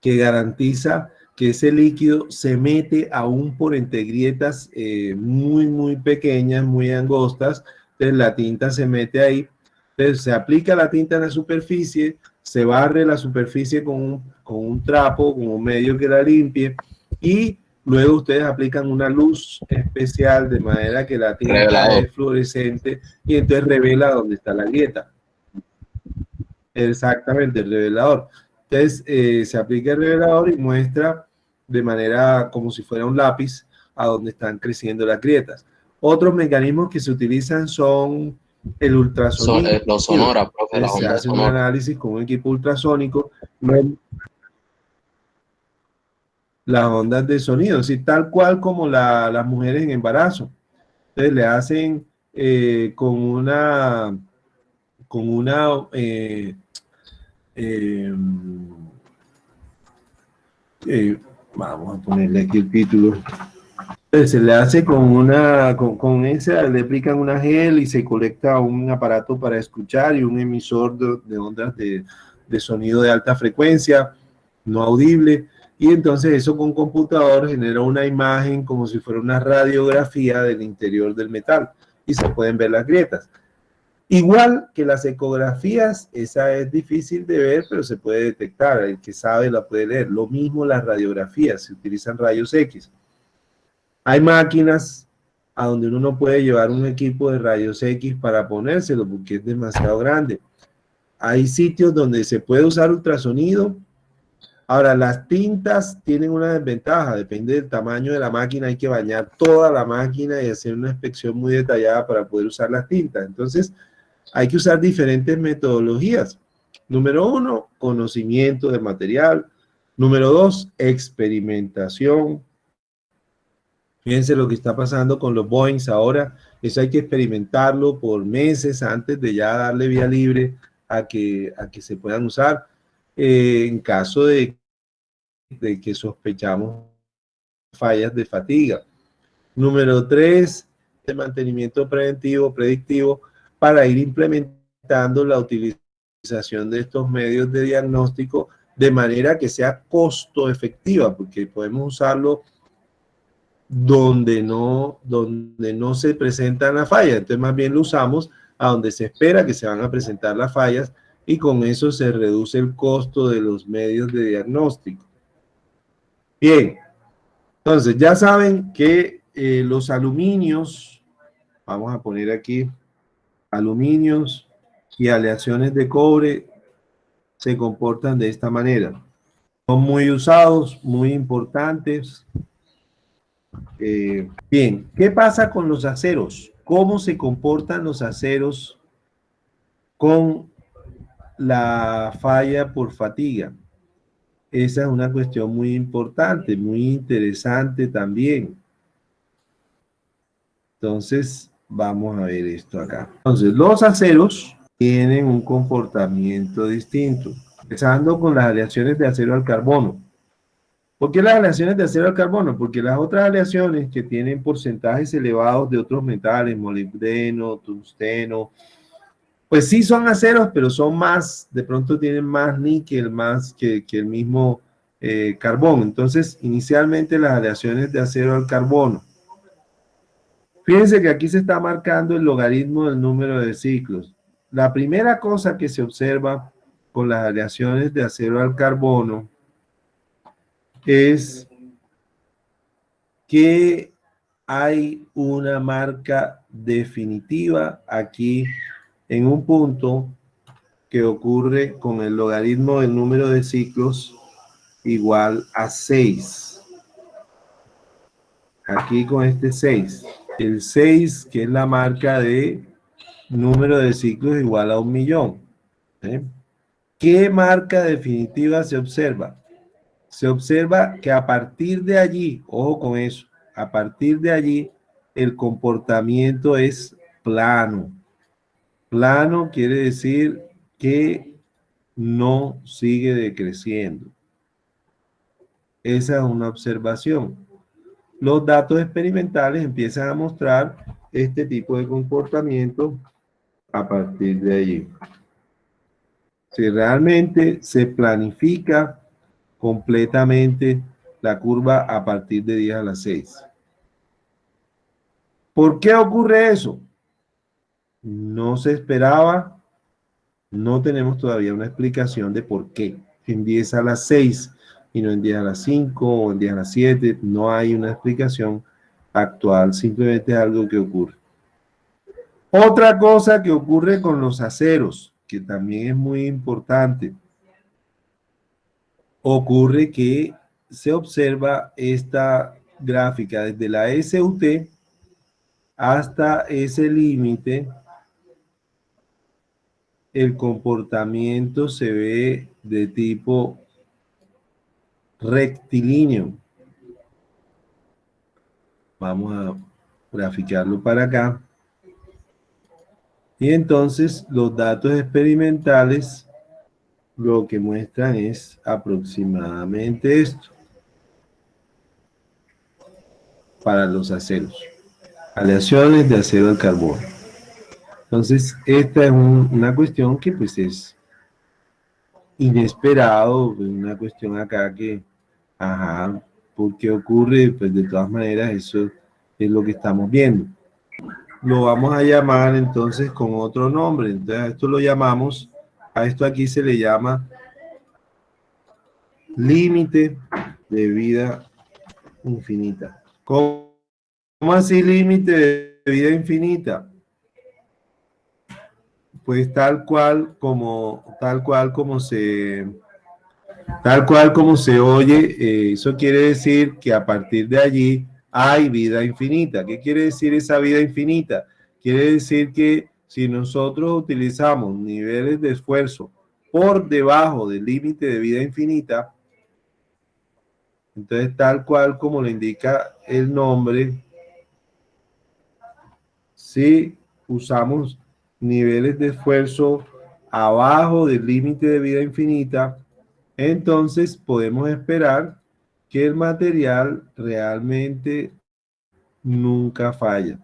S1: que garantiza que ese líquido se mete aún por entre grietas eh, muy, muy pequeñas, muy angostas. Entonces la tinta se mete ahí entonces se aplica la tinta en la superficie, se barre la superficie con un, con un trapo, con un medio que la limpie y luego ustedes aplican una luz especial de manera que la tinta es fluorescente y entonces revela dónde está la grieta. Exactamente, el revelador. Entonces eh, se aplica el revelador y muestra de manera como si fuera un lápiz a dónde están creciendo las grietas. Otros mecanismos que se utilizan son el ultrasonido.
S3: Eh, los sonora,
S1: profe, se hace un análisis con un equipo ultrasónico. Las ondas de sonido, sí, tal cual como las mujeres en embarazo. Entonces le hacen eh, con una con una eh, vamos a ponerle aquí el título se le hace con una, con, con, esa, le aplican una gel y se colecta un aparato para escuchar y un emisor de, ondas de, de, sonido de alta frecuencia, no audible, y entonces eso con computador genera una imagen como si fuera una radiografía del interior del metal y se pueden ver las grietas. Igual que las ecografías, esa es difícil de ver, pero se puede detectar, el que sabe la puede leer. Lo mismo las radiografías, se utilizan rayos X. Hay máquinas a donde uno no puede llevar un equipo de rayos X para ponérselo porque es demasiado grande. Hay sitios donde se puede usar ultrasonido. Ahora, las tintas tienen una desventaja, depende del tamaño de la máquina, hay que bañar toda la máquina y hacer una inspección muy detallada para poder usar las tintas. Entonces, hay que usar diferentes metodologías. Número uno, conocimiento del material. Número dos, experimentación. Fíjense lo que está pasando con los Boeings ahora. Eso hay que experimentarlo por meses antes de ya darle vía libre a que, a que se puedan usar. Eh, en caso de, de que sospechamos fallas de fatiga. Número tres, el mantenimiento preventivo, predictivo, para ir implementando la utilización de estos medios de diagnóstico de manera que sea costo efectiva, porque podemos usarlo donde no, donde no se presentan las fallas. Entonces más bien lo usamos a donde se espera que se van a presentar las fallas y con eso se reduce el costo de los medios de diagnóstico. Bien, entonces ya saben que eh, los aluminios, vamos a poner aquí, aluminios y aleaciones de cobre se comportan de esta manera. Son muy usados, muy importantes, Eh, bien, ¿qué pasa con los aceros? ¿Cómo se comportan los aceros con la falla por fatiga? Esa es una cuestión muy importante, muy interesante también. Entonces, vamos a ver esto acá. Entonces, los aceros tienen un comportamiento distinto. Empezando con las aleaciones de acero al carbono. ¿Por qué las aleaciones de acero al carbono? Porque las otras aleaciones que tienen porcentajes elevados de otros metales, molibdeno, tungsteno, pues sí son aceros, pero son más, de pronto tienen más níquel, más que, el mismo eh, carbón. Entonces, inicialmente las aleaciones de acero al carbono. Fíjense que aquí se está marcando el logaritmo del número de ciclos. La primera cosa que se observa con las aleaciones de acero al carbono es que hay una marca definitiva aquí en un punto que ocurre con el logaritmo del número de ciclos igual a 6. Aquí con este 6. El 6, que es la marca de número de ciclos igual a un millón. ¿eh? ¿Qué marca definitiva se observa? Se observa que a partir de allí, ojo con eso, a partir de allí el comportamiento es plano. Plano quiere decir que no sigue decreciendo. Esa es una observación. Los datos experimentales empiezan a mostrar este tipo de comportamiento a partir de allí. Si realmente se planifica completamente la curva a partir de 10 a las 6. ¿Por qué ocurre eso? no se esperaba, no tenemos todavía una explicación de por qué en 10 a las 6 y no en 10 a las 5 o en 10 a las 7, no hay una explicación actual, simplemente algo que ocurre. Otra cosa que ocurre con los aceros, que también es muy importante, ocurre que se observa esta gráfica desde la SUT hasta ese límite el comportamiento se ve de tipo rectilíneo. Vamos a graficarlo para acá. Y entonces los datos experimentales lo que muestran es aproximadamente esto para los aceros. Aleaciones de acero al carbono. Entonces, esta es una cuestión que pues es inesperado, una cuestión acá que, ajá, ¿por qué ocurre? Pues de todas maneras eso es lo que estamos viendo. Lo vamos a llamar entonces con otro nombre, entonces esto lo llamamos, a esto aquí se le llama límite de vida infinita. ¿Cómo así límite de vida infinita? pues tal cual como tal cual como se tal cual como se oye, eh, eso quiere decir que a partir de allí hay vida infinita. ¿Qué quiere decir esa vida infinita? Quiere decir que si nosotros utilizamos niveles de esfuerzo por debajo del límite de vida infinita, entonces tal cual como lo indica el nombre, si usamos niveles de esfuerzo abajo del límite de vida infinita, entonces podemos esperar que el material realmente nunca falla.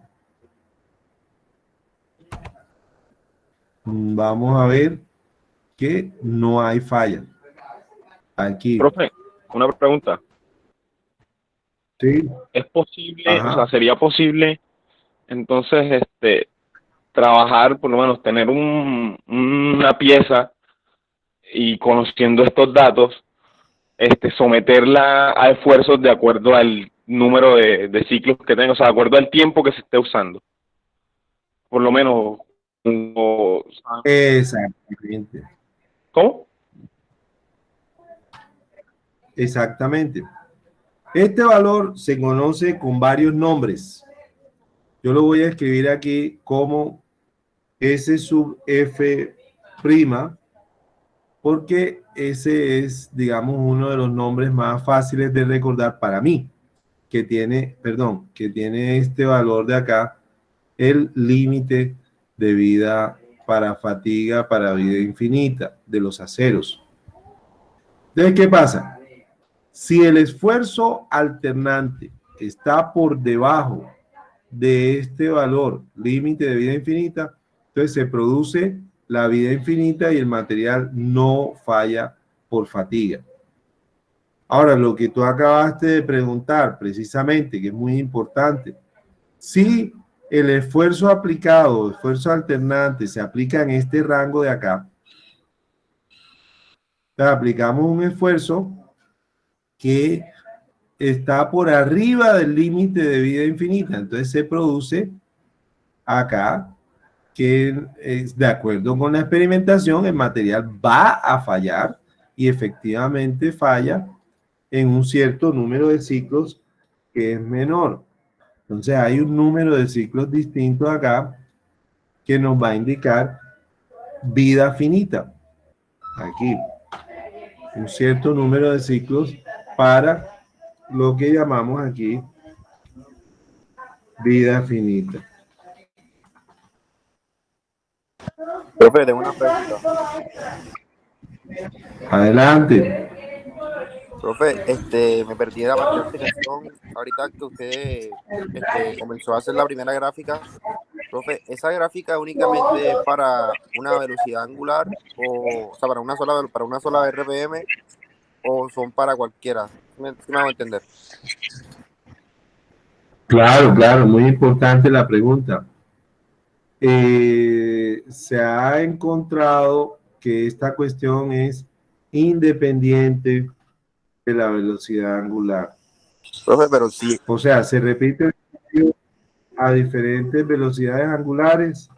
S1: Vamos a ver que no hay falla. Aquí.
S4: Profe, una pregunta.
S1: Sí.
S4: ¿Es posible, o sea, sería posible entonces este trabajar, por lo menos tener un, una pieza y conociendo estos datos, este, someterla a esfuerzos de acuerdo al número de, ciclos que tenga, o sea, de acuerdo al tiempo que se esté usando. Por lo menos.
S1: Exactamente.
S4: ¿Cómo?
S1: Exactamente. Este valor se conoce con varios nombres. Yo lo voy a escribir aquí como S sub F prima, porque ese es, digamos, uno de los nombres más fáciles de recordar para mí, que tiene, perdón, que tiene este valor de acá, el límite de vida para fatiga, para vida infinita de los aceros. Entonces, ¿qué pasa? Si el esfuerzo alternante está por debajo de este valor límite de vida infinita, entonces se produce la vida infinita y el material no falla por fatiga. Ahora, lo que tú acabaste de preguntar precisamente, que es muy importante, si el esfuerzo aplicado, esfuerzo alternante, se aplica en este rango de acá, aplicamos un esfuerzo que está por arriba del límite de vida infinita, entonces se produce acá que es de acuerdo con la experimentación, el material va a fallar y efectivamente falla en un cierto número de ciclos que es menor. Entonces hay un número de ciclos distintos acá que nos va a indicar vida finita. Aquí. Un cierto número de ciclos para lo que llamamos aquí vida finita.
S5: Profe, tengo una pregunta.
S1: Adelante.
S5: Profe, este, me perdí la parte de explicación ahorita que usted este, comenzó a hacer la primera gráfica. Profe, ¿esa gráfica únicamente es para una velocidad angular o, o sea, para una sola para una sola RPM o son para cualquiera? ¿Me, me a entender?
S1: Claro, claro, muy importante la pregunta. Eh, se ha encontrado que esta cuestión es independiente de la velocidad angular.
S5: Profe, pero sí.
S1: O sea, se repite a diferentes velocidades angulares.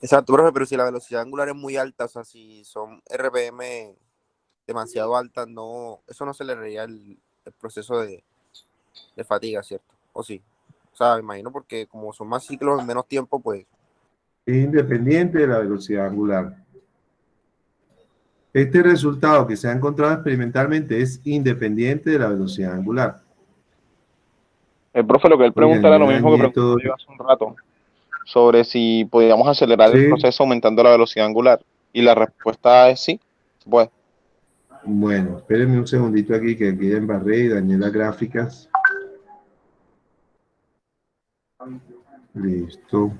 S5: Exacto, profe, pero si la velocidad angular es muy alta, o sea, si son RPM demasiado altas, no, eso no aceleraría el, el proceso de, de fatiga, ¿cierto? ¿O sí? O sea, me imagino porque como son más ciclos en menos tiempo, pues...
S1: Es independiente de la velocidad angular. Este resultado que se ha encontrado experimentalmente es independiente de la velocidad angular.
S4: El profe lo que él pregunta era lo mismo que preguntó yo hace un rato, sobre si podíamos acelerar el proceso aumentando la velocidad angular. Y la respuesta es sí, se puede.
S1: Bueno, espérenme un segundito aquí que aquí embarré y dañé las gráficas. Listo.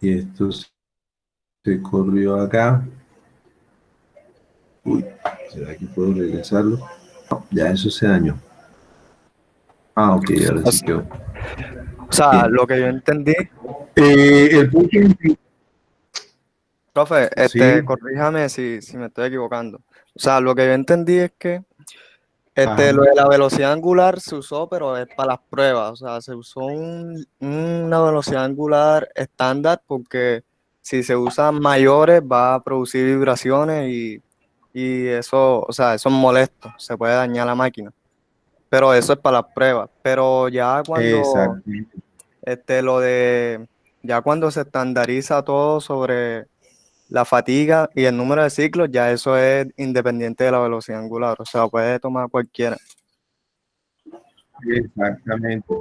S1: Y esto se corrió acá. Uy, ¿será que puedo regresarlo? ya eso se dañó. Ah, ok, ahora sí quedó.
S6: O sea, lo que yo entendí.
S1: Eh, el punto.
S6: Profe, este, corríjame si, si me estoy equivocando. O sea, lo que yo entendí es que este, lo de la velocidad angular se usó, pero es para las pruebas. O sea, se usó una velocidad angular estándar porque si se usan mayores va a producir vibraciones y, eso, o sea, eso es molesto, se puede dañar la máquina. Pero eso es para las pruebas. Pero ya cuando este, lo de ya cuando se estandariza todo sobre la fatiga y el número de ciclos, ya eso es independiente de la velocidad angular, o sea, puede tomar cualquiera.
S1: Exactamente.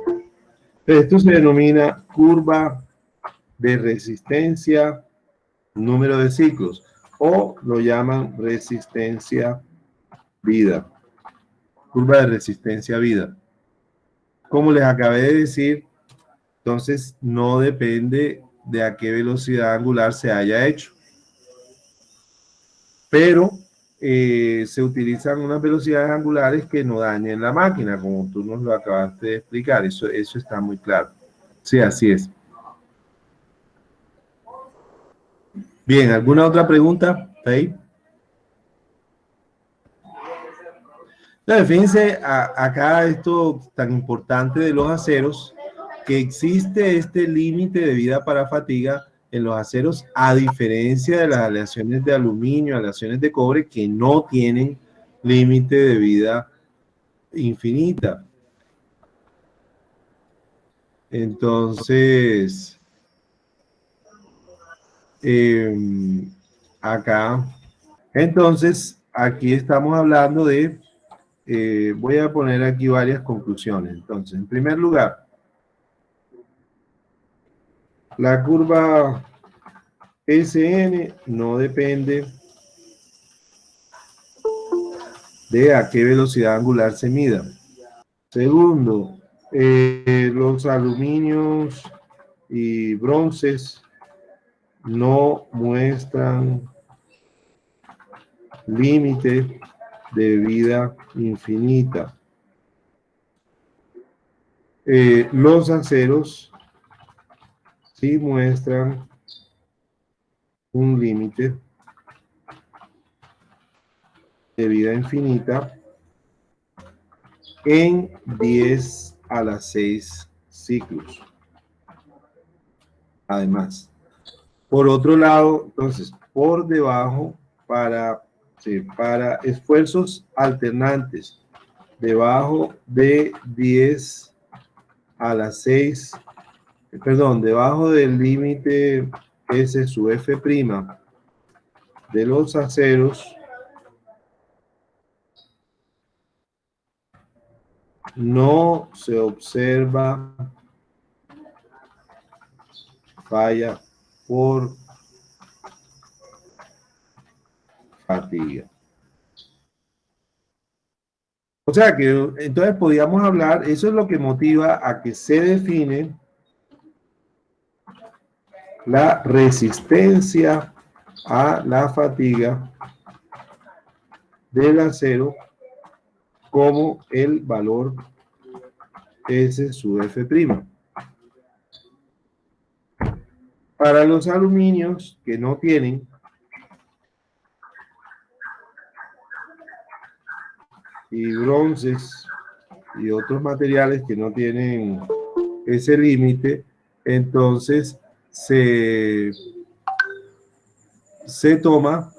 S1: Esto se denomina curva de resistencia, número de ciclos, o lo llaman resistencia vida. Curva de resistencia vida. Como les acabé de decir, entonces no depende de a qué velocidad angular se haya hecho pero eh, se utilizan unas velocidades angulares que no dañen la máquina, como tú nos lo acabaste de explicar, eso, eso está muy claro. Sí, así es. Bien, ¿alguna otra pregunta? Ahí. fíjense acá esto tan importante de los aceros, que existe este límite de vida para fatiga en los aceros, a diferencia de las aleaciones de aluminio, aleaciones de cobre, que no tienen límite de vida infinita. Entonces, em, acá, entonces, aquí estamos hablando de, eh, voy a poner aquí varias conclusiones. Entonces, en primer lugar, la curva SN no depende de a qué velocidad angular se mida. Segundo, eh, los aluminios y bronces no muestran límite de vida infinita. Eh, los aceros sí muestran un límite de vida infinita en 10 a las 6 ciclos. Además, por otro lado, entonces, por debajo, para, para esfuerzos alternantes, debajo de 10 a las 6, perdón, debajo del límite S su F' de los aceros, no se observa falla por fatiga. O sea que entonces podríamos hablar, eso es lo que motiva a que se define la resistencia a la fatiga del acero como el valor S su F'. Para los aluminios que no tienen y bronces y otros materiales que no tienen ese límite, entonces se, se toma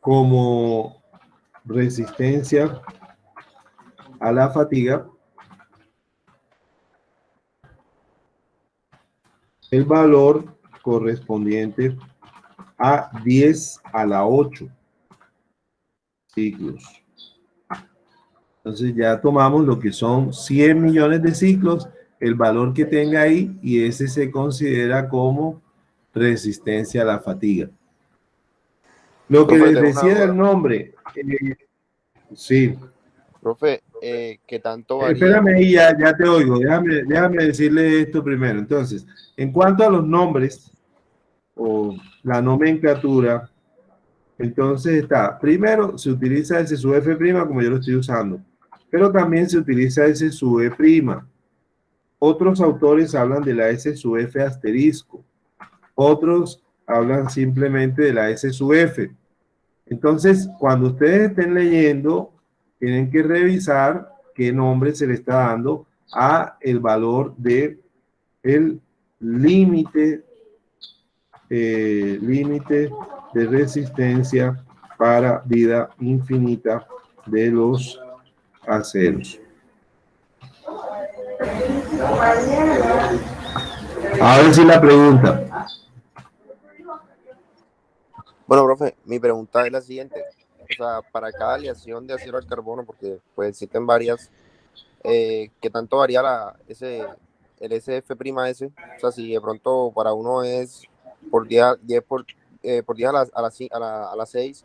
S1: como resistencia a la fatiga, el valor correspondiente a 10 a la 8 ciclos. Entonces ya tomamos lo que son 100 millones de ciclos, el valor que tenga ahí, y ese se considera como resistencia a la fatiga. Lo que les decía el nombre, eh, sí.
S5: Profe, eh, ¿qué tanto
S1: varía? Espérame ahí, ya, ya te oigo. Déjame, déjame decirle esto primero. Entonces, en cuanto a los nombres o la nomenclatura, entonces está, primero se utiliza ese sub F' como yo lo estoy usando, pero también se utiliza ese sub E'. Otros autores hablan de la S sub F asterisco. Otros hablan simplemente de la S sub F. Entonces, cuando ustedes estén leyendo, tienen que revisar qué nombre se le está dando a el valor de el límite eh, límite de resistencia para vida infinita de los aceros. A ver si la pregunta.
S5: Bueno, profe, mi pregunta es la siguiente. O sea, para cada aleación de acero al carbono, porque pues existen varias, eh, ¿qué tanto varía la, ese, el SF''S? O sea, si de pronto para uno es por día, 10 por, eh, por a las a las a la, a 6,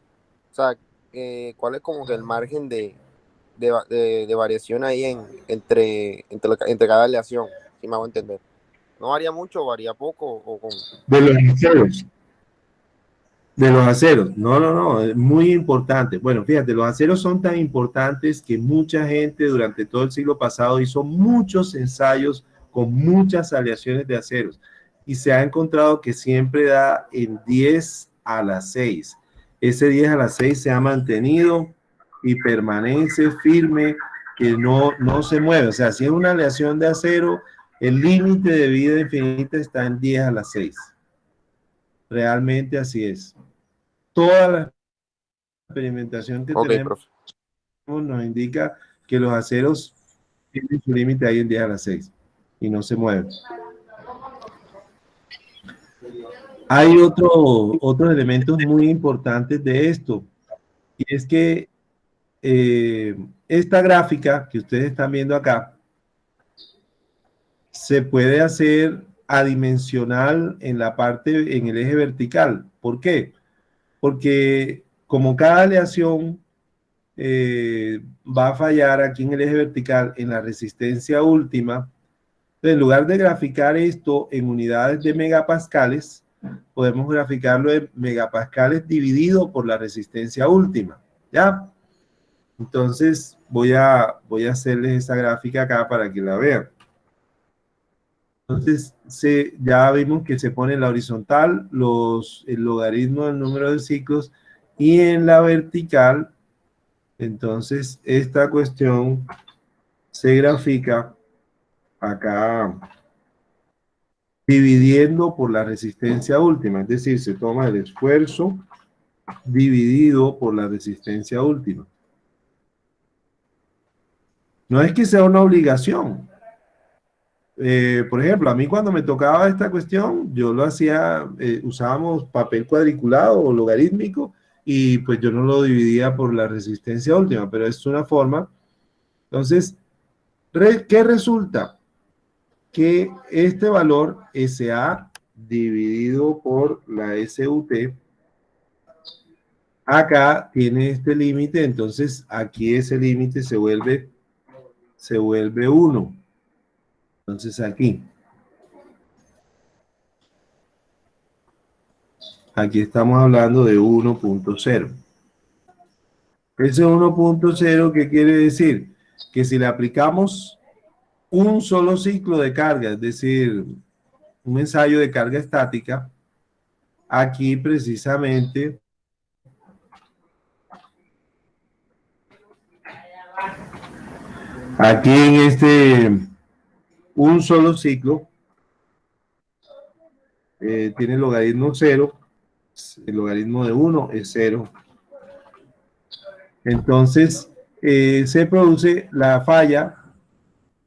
S5: o sea, eh, ¿cuál es como el margen de, de, de, variación ahí en, entre, entre, entre, cada aleación? Si me hago entender. ¿No varía mucho, varía poco? O con...
S1: De los aceros. De los aceros. No, no, no, es muy importante. Bueno, fíjate, los aceros son tan importantes que mucha gente durante todo el siglo pasado hizo muchos ensayos con muchas aleaciones de aceros y se ha encontrado que siempre da en 10 a las 6. Ese 10 a las 6 se ha mantenido y permanece firme, que no, no se mueve. O sea, si es una aleación de acero, el límite de vida infinita está en 10 a las 6. Realmente así es. toda la experimentación que tenemos
S5: profe.
S1: nos indica que los aceros tienen su límite ahí en 10 a las 6 y no se mueven. Hay otro, otros elementos muy importantes de esto y es que eh, esta gráfica que ustedes están viendo acá se puede hacer adimensional en la parte, en el eje vertical. ¿Por qué? Porque como cada aleación eh, va a fallar aquí en el eje vertical en la resistencia última, en lugar de graficar esto en unidades de megapascales, podemos graficarlo en megapascales dividido por la resistencia última, ¿ya? Entonces voy a, voy a hacerles esa gráfica acá para que la vean. Entonces, ya vimos que se pone en la horizontal el logaritmo del número de ciclos y en la vertical, entonces, esta cuestión se grafica acá dividiendo por la resistencia última, es decir, se toma el esfuerzo dividido por la resistencia última. No es que sea una obligación. Eh, por ejemplo, a mí cuando me tocaba esta cuestión, yo lo hacía, eh, usábamos papel cuadriculado o logarítmico y pues yo no lo dividía por la resistencia última, pero es una forma. Entonces, ¿qué resulta? Que este valor SA dividido por la SUT, acá tiene este límite, entonces aquí ese límite se vuelve, se vuelve 1. Entonces aquí. Aquí estamos hablando de 1.0. Ese 1.0, ¿qué quiere decir? Que si le aplicamos un solo ciclo de carga, es decir, un ensayo de carga estática, aquí precisamente aquí en este un solo ciclo eh, tiene logaritmo cero el logaritmo de 1 es 0. Entonces, eh, se produce la falla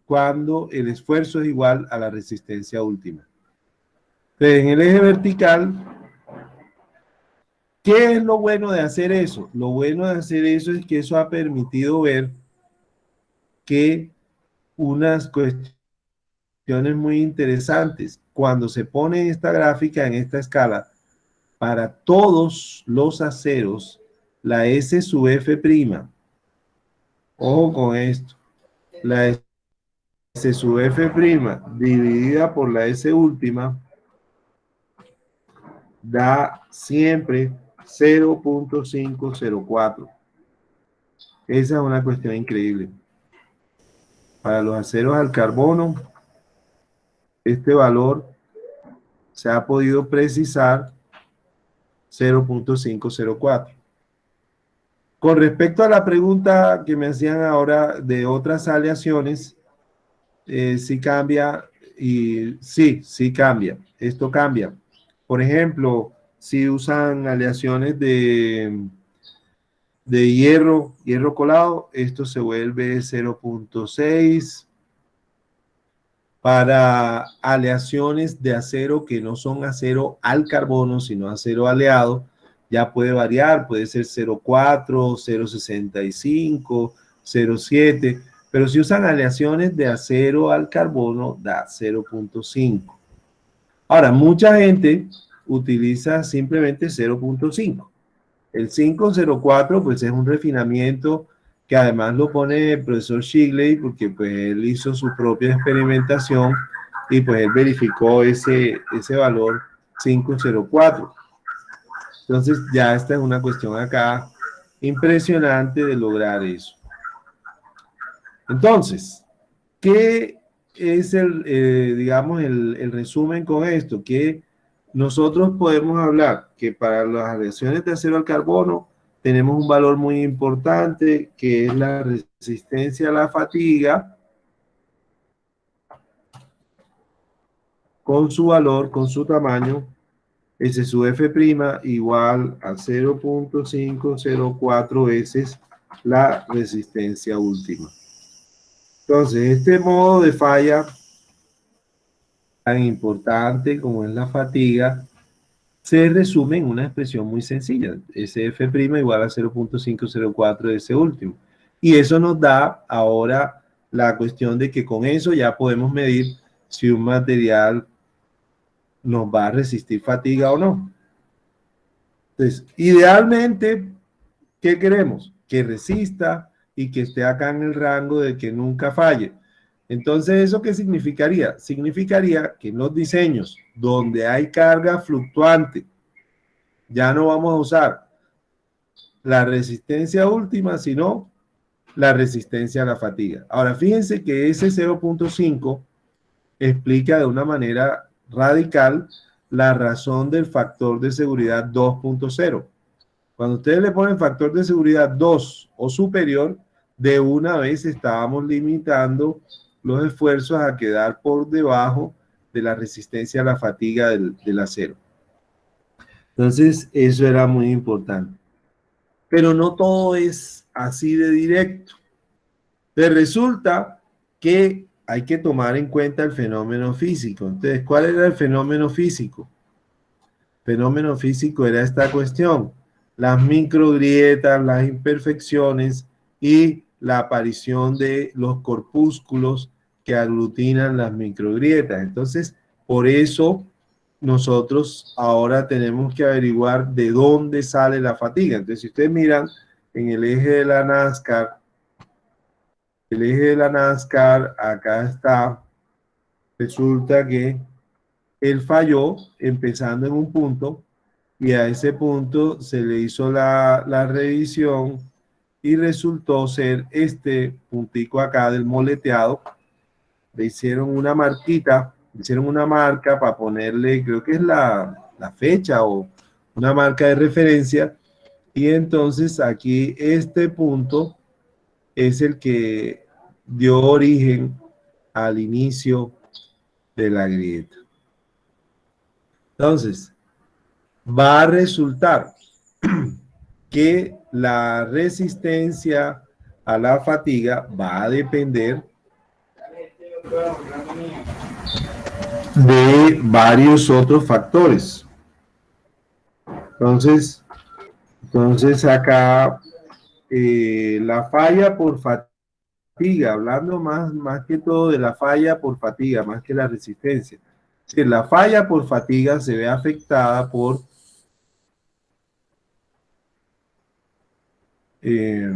S1: cuando el esfuerzo es igual a la resistencia última. En el eje vertical, ¿qué es lo bueno de hacer eso? Lo bueno de hacer eso es que eso ha permitido ver que unas cuestiones muy interesantes, cuando se pone esta gráfica en esta escala, para todos los aceros la S sub F prima. Ojo con esto. La S sub F prima dividida por la S última da siempre 0.504. Esa es una cuestión increíble. Para los aceros al carbono, este valor se ha podido precisar 0.504. Con respecto a la pregunta que me hacían ahora de otras aleaciones, eh, sí cambia y sí, sí cambia. Esto cambia. Por ejemplo, si usan aleaciones de, de hierro, hierro colado, esto se vuelve 0.6, para aleaciones de acero que no son acero al carbono, sino acero aleado, ya puede variar, puede ser 0,4, 0,65, 0,7, pero si usan aleaciones de acero al carbono, da 0.5. Ahora, mucha gente utiliza simplemente 0.5. El 504, pues es un refinamiento que además lo pone el profesor Shigley porque pues él hizo su propia experimentación y pues él verificó ese, ese valor 504. Entonces ya esta es una cuestión acá impresionante de lograr eso. Entonces, ¿qué es el, eh, digamos, el, el resumen con esto? Que nosotros podemos hablar que para las reacciones de acero al carbono tenemos un valor muy importante que es la resistencia a la fatiga con su valor, con su tamaño S sub F' igual a 0.504 veces la resistencia última. Entonces, este modo de falla tan importante como es la fatiga, se resume en una expresión muy sencilla. SF' igual a 0.504 de ese último. Y eso nos da ahora la cuestión de que con eso ya podemos medir si un material nos va a resistir fatiga o no. Entonces, idealmente, ¿qué queremos? Que resista y que esté acá en el rango de que nunca falle. Entonces, ¿eso qué significaría? Significaría que en los diseños donde hay carga fluctuante, ya no vamos a usar la resistencia última, sino la resistencia a la fatiga. Ahora, fíjense que ese 0.5 explica de una manera radical la razón del factor de seguridad 2.0. Cuando ustedes le ponen factor de seguridad 2 o superior, de una vez estábamos limitando los esfuerzos a quedar por debajo de la resistencia a la fatiga del, acero. Entonces, eso era muy importante. Pero no todo es así de directo. Te resulta que hay que tomar en cuenta el fenómeno físico. Entonces, ¿cuál era el fenómeno físico? El fenómeno físico era esta cuestión, las microgrietas, las imperfecciones y la aparición de los corpúsculos que aglutinan las microgrietas. Entonces, por eso nosotros ahora tenemos que averiguar de dónde sale la fatiga. Entonces, si ustedes miran en el eje de la NASCAR, el eje de la NASCAR, acá está, resulta que él falló empezando en un punto y a ese punto se le hizo la, la revisión y resultó ser este puntico acá del moleteado. Le hicieron una marquita, le hicieron una marca para ponerle, creo que es la, la fecha o una marca de referencia. Y entonces aquí este punto es el que dio origen al inicio de la grieta. Entonces, va a resultar (clears throat) que la resistencia a la fatiga va a depender de varios otros factores. Entonces, entonces acá eh, la falla por fatiga hablando más, más que todo de la falla por fatiga, más que la resistencia. Si la falla por fatiga se ve afectada por eh,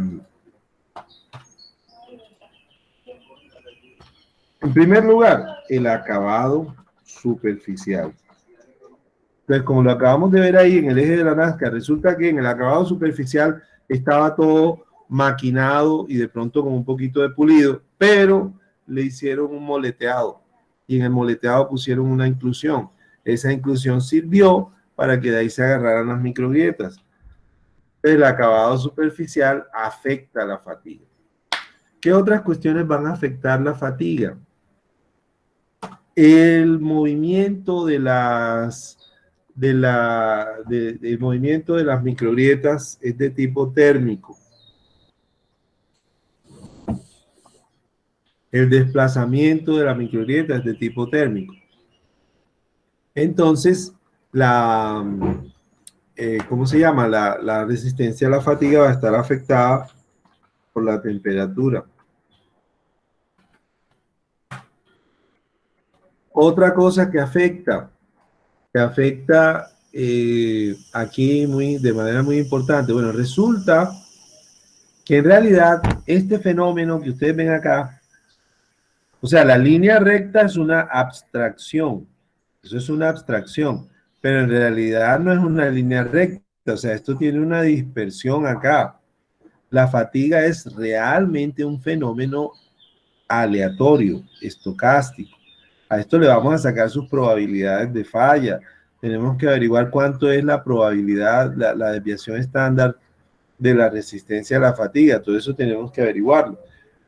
S1: en primer lugar, el acabado superficial. Entonces, como lo acabamos de ver ahí en el eje de la Nazca, resulta que en el acabado superficial estaba todo maquinado y de pronto con un poquito de pulido, pero le hicieron un moleteado y en el moleteado pusieron una inclusión. Esa inclusión sirvió para que de ahí se agarraran las microgrietas. El acabado superficial afecta la fatiga. ¿Qué otras cuestiones van a afectar la fatiga? El movimiento de las de la de, movimiento de las microgrietas es de tipo térmico. el desplazamiento de la microgrieta es de tipo térmico. Entonces, la, eh, ¿cómo se llama? La, la resistencia a la fatiga va a estar afectada por la temperatura. Otra cosa que afecta, que afecta eh, aquí muy, de manera muy importante, bueno, resulta que en realidad este fenómeno que ustedes ven acá o sea, la línea recta es una abstracción. Eso es una abstracción. Pero en realidad no es una línea recta. O sea, esto tiene una dispersión acá. La fatiga es realmente un fenómeno aleatorio, estocástico. A esto le vamos a sacar sus probabilidades de falla. Tenemos que averiguar cuánto es la probabilidad, la, la desviación estándar de la resistencia a la fatiga. Todo eso tenemos que averiguarlo.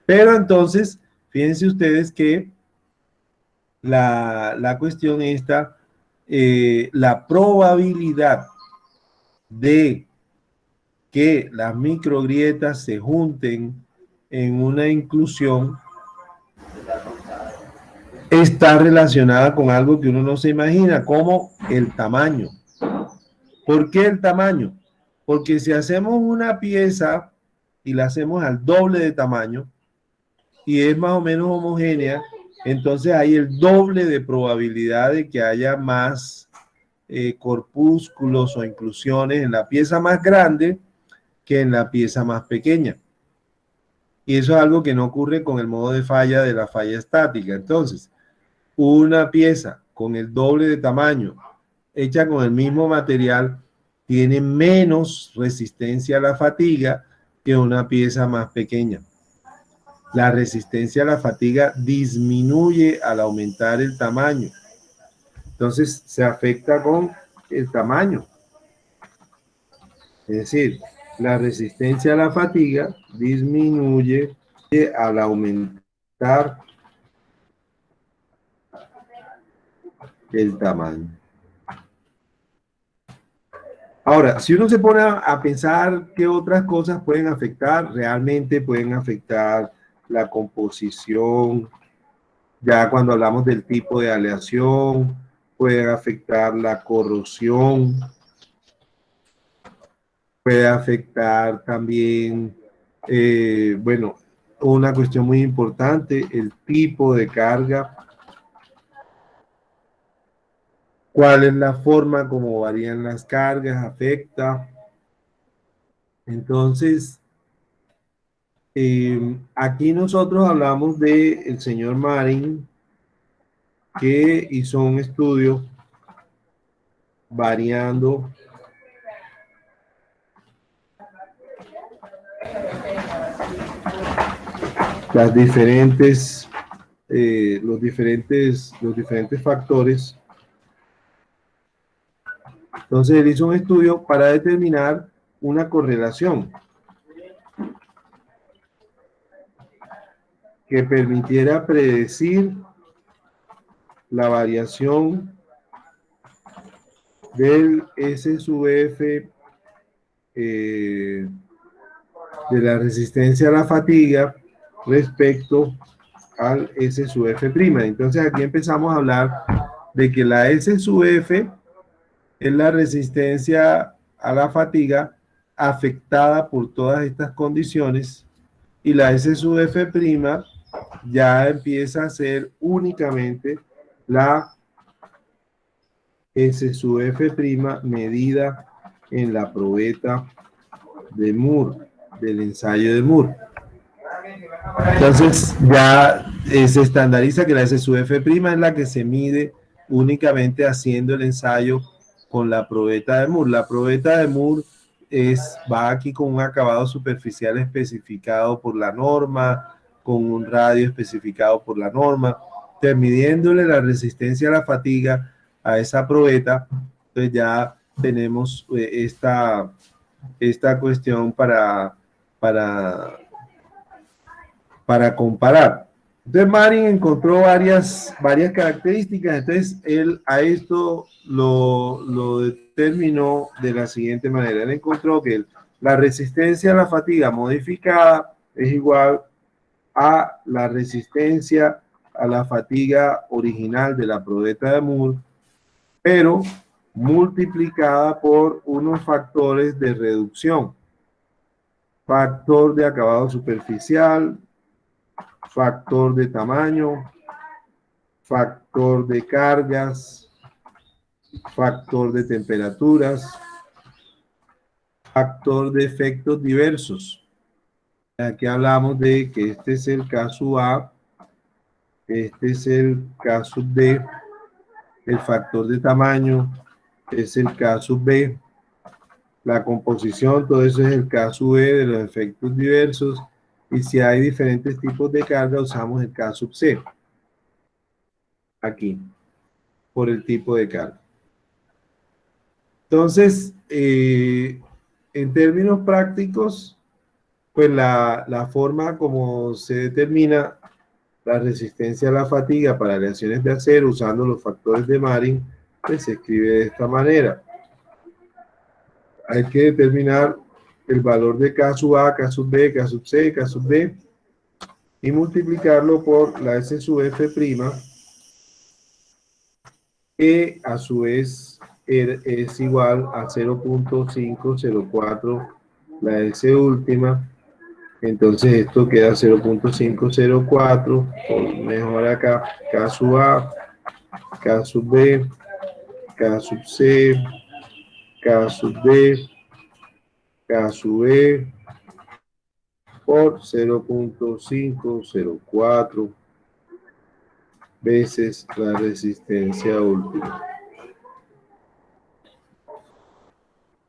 S1: Pero entonces Fíjense ustedes que la, cuestión esta eh, la probabilidad de que las microgrietas se junten en una inclusión está relacionada con algo que uno no se imagina, como el tamaño. ¿Por qué el tamaño? Porque si hacemos una pieza y la hacemos al doble de tamaño y es más o menos homogénea, entonces hay el doble de probabilidad de que haya más eh, corpúsculos o inclusiones en la pieza más grande que en la pieza más pequeña. Y eso es algo que no ocurre con el modo de falla de la falla estática. Entonces, una pieza con el doble de tamaño, hecha con el mismo material, tiene menos resistencia a la fatiga que una pieza más pequeña. La resistencia a la fatiga disminuye al aumentar el tamaño. Entonces se afecta con el tamaño. Es decir, la resistencia a la fatiga disminuye al aumentar el tamaño. Ahora, si uno se pone a pensar qué otras cosas pueden afectar, realmente pueden afectar la composición, ya cuando hablamos del tipo de aleación, puede afectar la corrosión, puede afectar también, eh, bueno, una cuestión muy importante, el tipo de carga, cuál es la forma como varían las cargas, afecta. Entonces, eh, aquí nosotros hablamos de el señor Marin, que hizo un estudio variando las diferentes, eh, los diferentes, los diferentes factores. Entonces él hizo un estudio para determinar una correlación que permitiera predecir la variación del S sub F eh, de la resistencia a la fatiga respecto al S sub F'. Entonces aquí empezamos a hablar de que la S sub F es la resistencia a la fatiga afectada por todas estas condiciones y la S sub F' ya empieza a ser únicamente la S sub F' medida en la probeta de Moore, del ensayo de Moore. Entonces ya se estandariza que la S sub F' es la que se mide únicamente haciendo el ensayo con la probeta de Moore. La probeta de Moore es, va aquí con un acabado superficial especificado por la norma, con un radio especificado por la norma, midiéndole la resistencia a la fatiga a esa probeta, pues ya tenemos eh, esta, esta cuestión para, para para comparar. Entonces Marin encontró varias, varias características, entonces él a esto lo, lo determinó de la siguiente manera. Él encontró que la resistencia a la fatiga modificada es igual a la resistencia a la fatiga original de la probeta de Moore, pero multiplicada por unos factores de reducción. Factor de acabado superficial, factor de tamaño, factor de cargas, factor de temperaturas, factor de efectos diversos. Aquí hablamos de que este es el caso A, este es el caso D, el factor de tamaño es el caso B, la composición, todo eso es el caso E de los efectos diversos, y si hay diferentes tipos de carga, usamos el K sub C. Aquí, por el tipo de carga. Entonces, eh, en términos prácticos, pues la, la, forma como se determina la resistencia a la fatiga para aleaciones de acero usando los factores de Marin pues se escribe de esta manera. Hay que determinar el valor de K sub A, K sub B, K sub C, K sub D y multiplicarlo por la S sub F prima que a su vez er, es igual a 0.504 la S última. Entonces esto queda 0.504 mejor acá K sub A K sub B K sub C K sub D K sub E por 0.504 veces la resistencia última.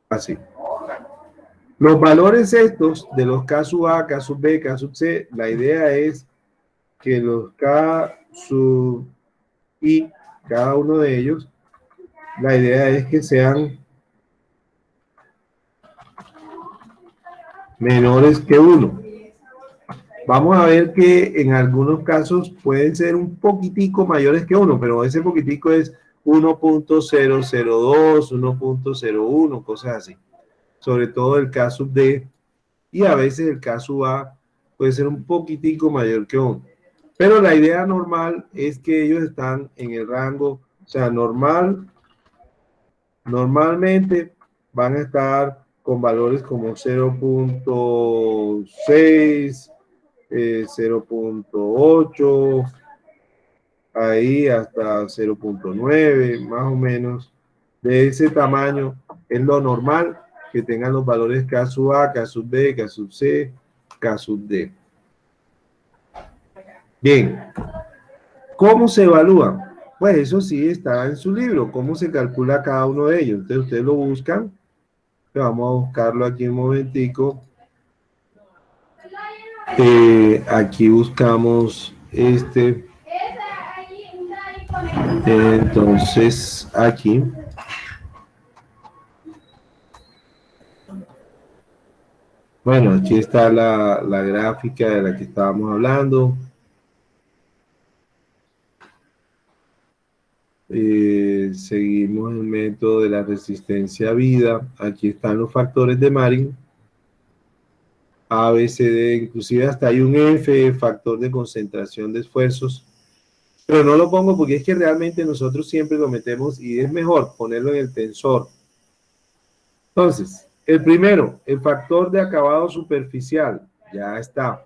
S1: Así. Los valores estos de los K sub A, K sub B, K sub C, la idea es que los K sub I, cada uno de ellos, la idea es que sean menores que 1. Vamos a ver que en algunos casos pueden ser un poquitico mayores que 1, pero ese poquitico es 1.002, 1.01, cosas así. Sobre todo el caso D y a veces el caso A puede ser un poquitico mayor que 1. Pero la idea normal es que ellos están en el rango, o sea, normal, normalmente van a estar con valores como 0.6, 0.8, eh, ahí hasta 0.9, más o menos. De ese tamaño es lo normal que tengan los valores K sub A, K sub B, K sub C, K sub D. Bien, ¿cómo se evalúa? Pues eso sí está en su libro, cómo se calcula cada uno de ellos. Entonces ustedes lo buscan Vamos a buscarlo aquí un momentico. Eh, aquí buscamos este. Entonces, aquí. Bueno, aquí está la, la gráfica de la que estábamos hablando. Eh, seguimos el método de la resistencia a vida. Aquí están los factores de Marin. A, B, inclusive hasta hay un F, factor de concentración de esfuerzos. Pero no lo pongo porque es que realmente nosotros siempre lo metemos y es mejor ponerlo en el tensor. Entonces, el primero, el factor de acabado superficial. Ya está.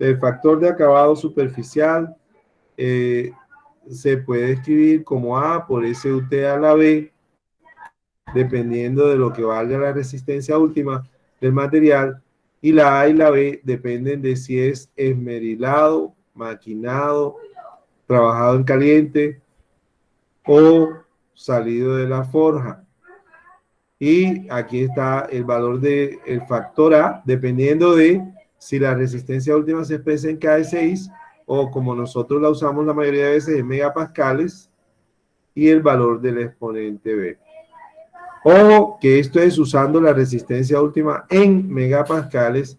S1: El factor de acabado superficial eh, se puede escribir como A por SUT a la B, dependiendo de lo que valga la resistencia última del material, y la A y la B dependen de si es esmerilado, maquinado, trabajado en caliente o salido de la forja. Y aquí está el valor del el factor A, dependiendo de si la resistencia última se expresa en K6 o como nosotros la usamos la mayoría de veces en megapascales y el valor del exponente B. O que esto es usando la resistencia última en megapascales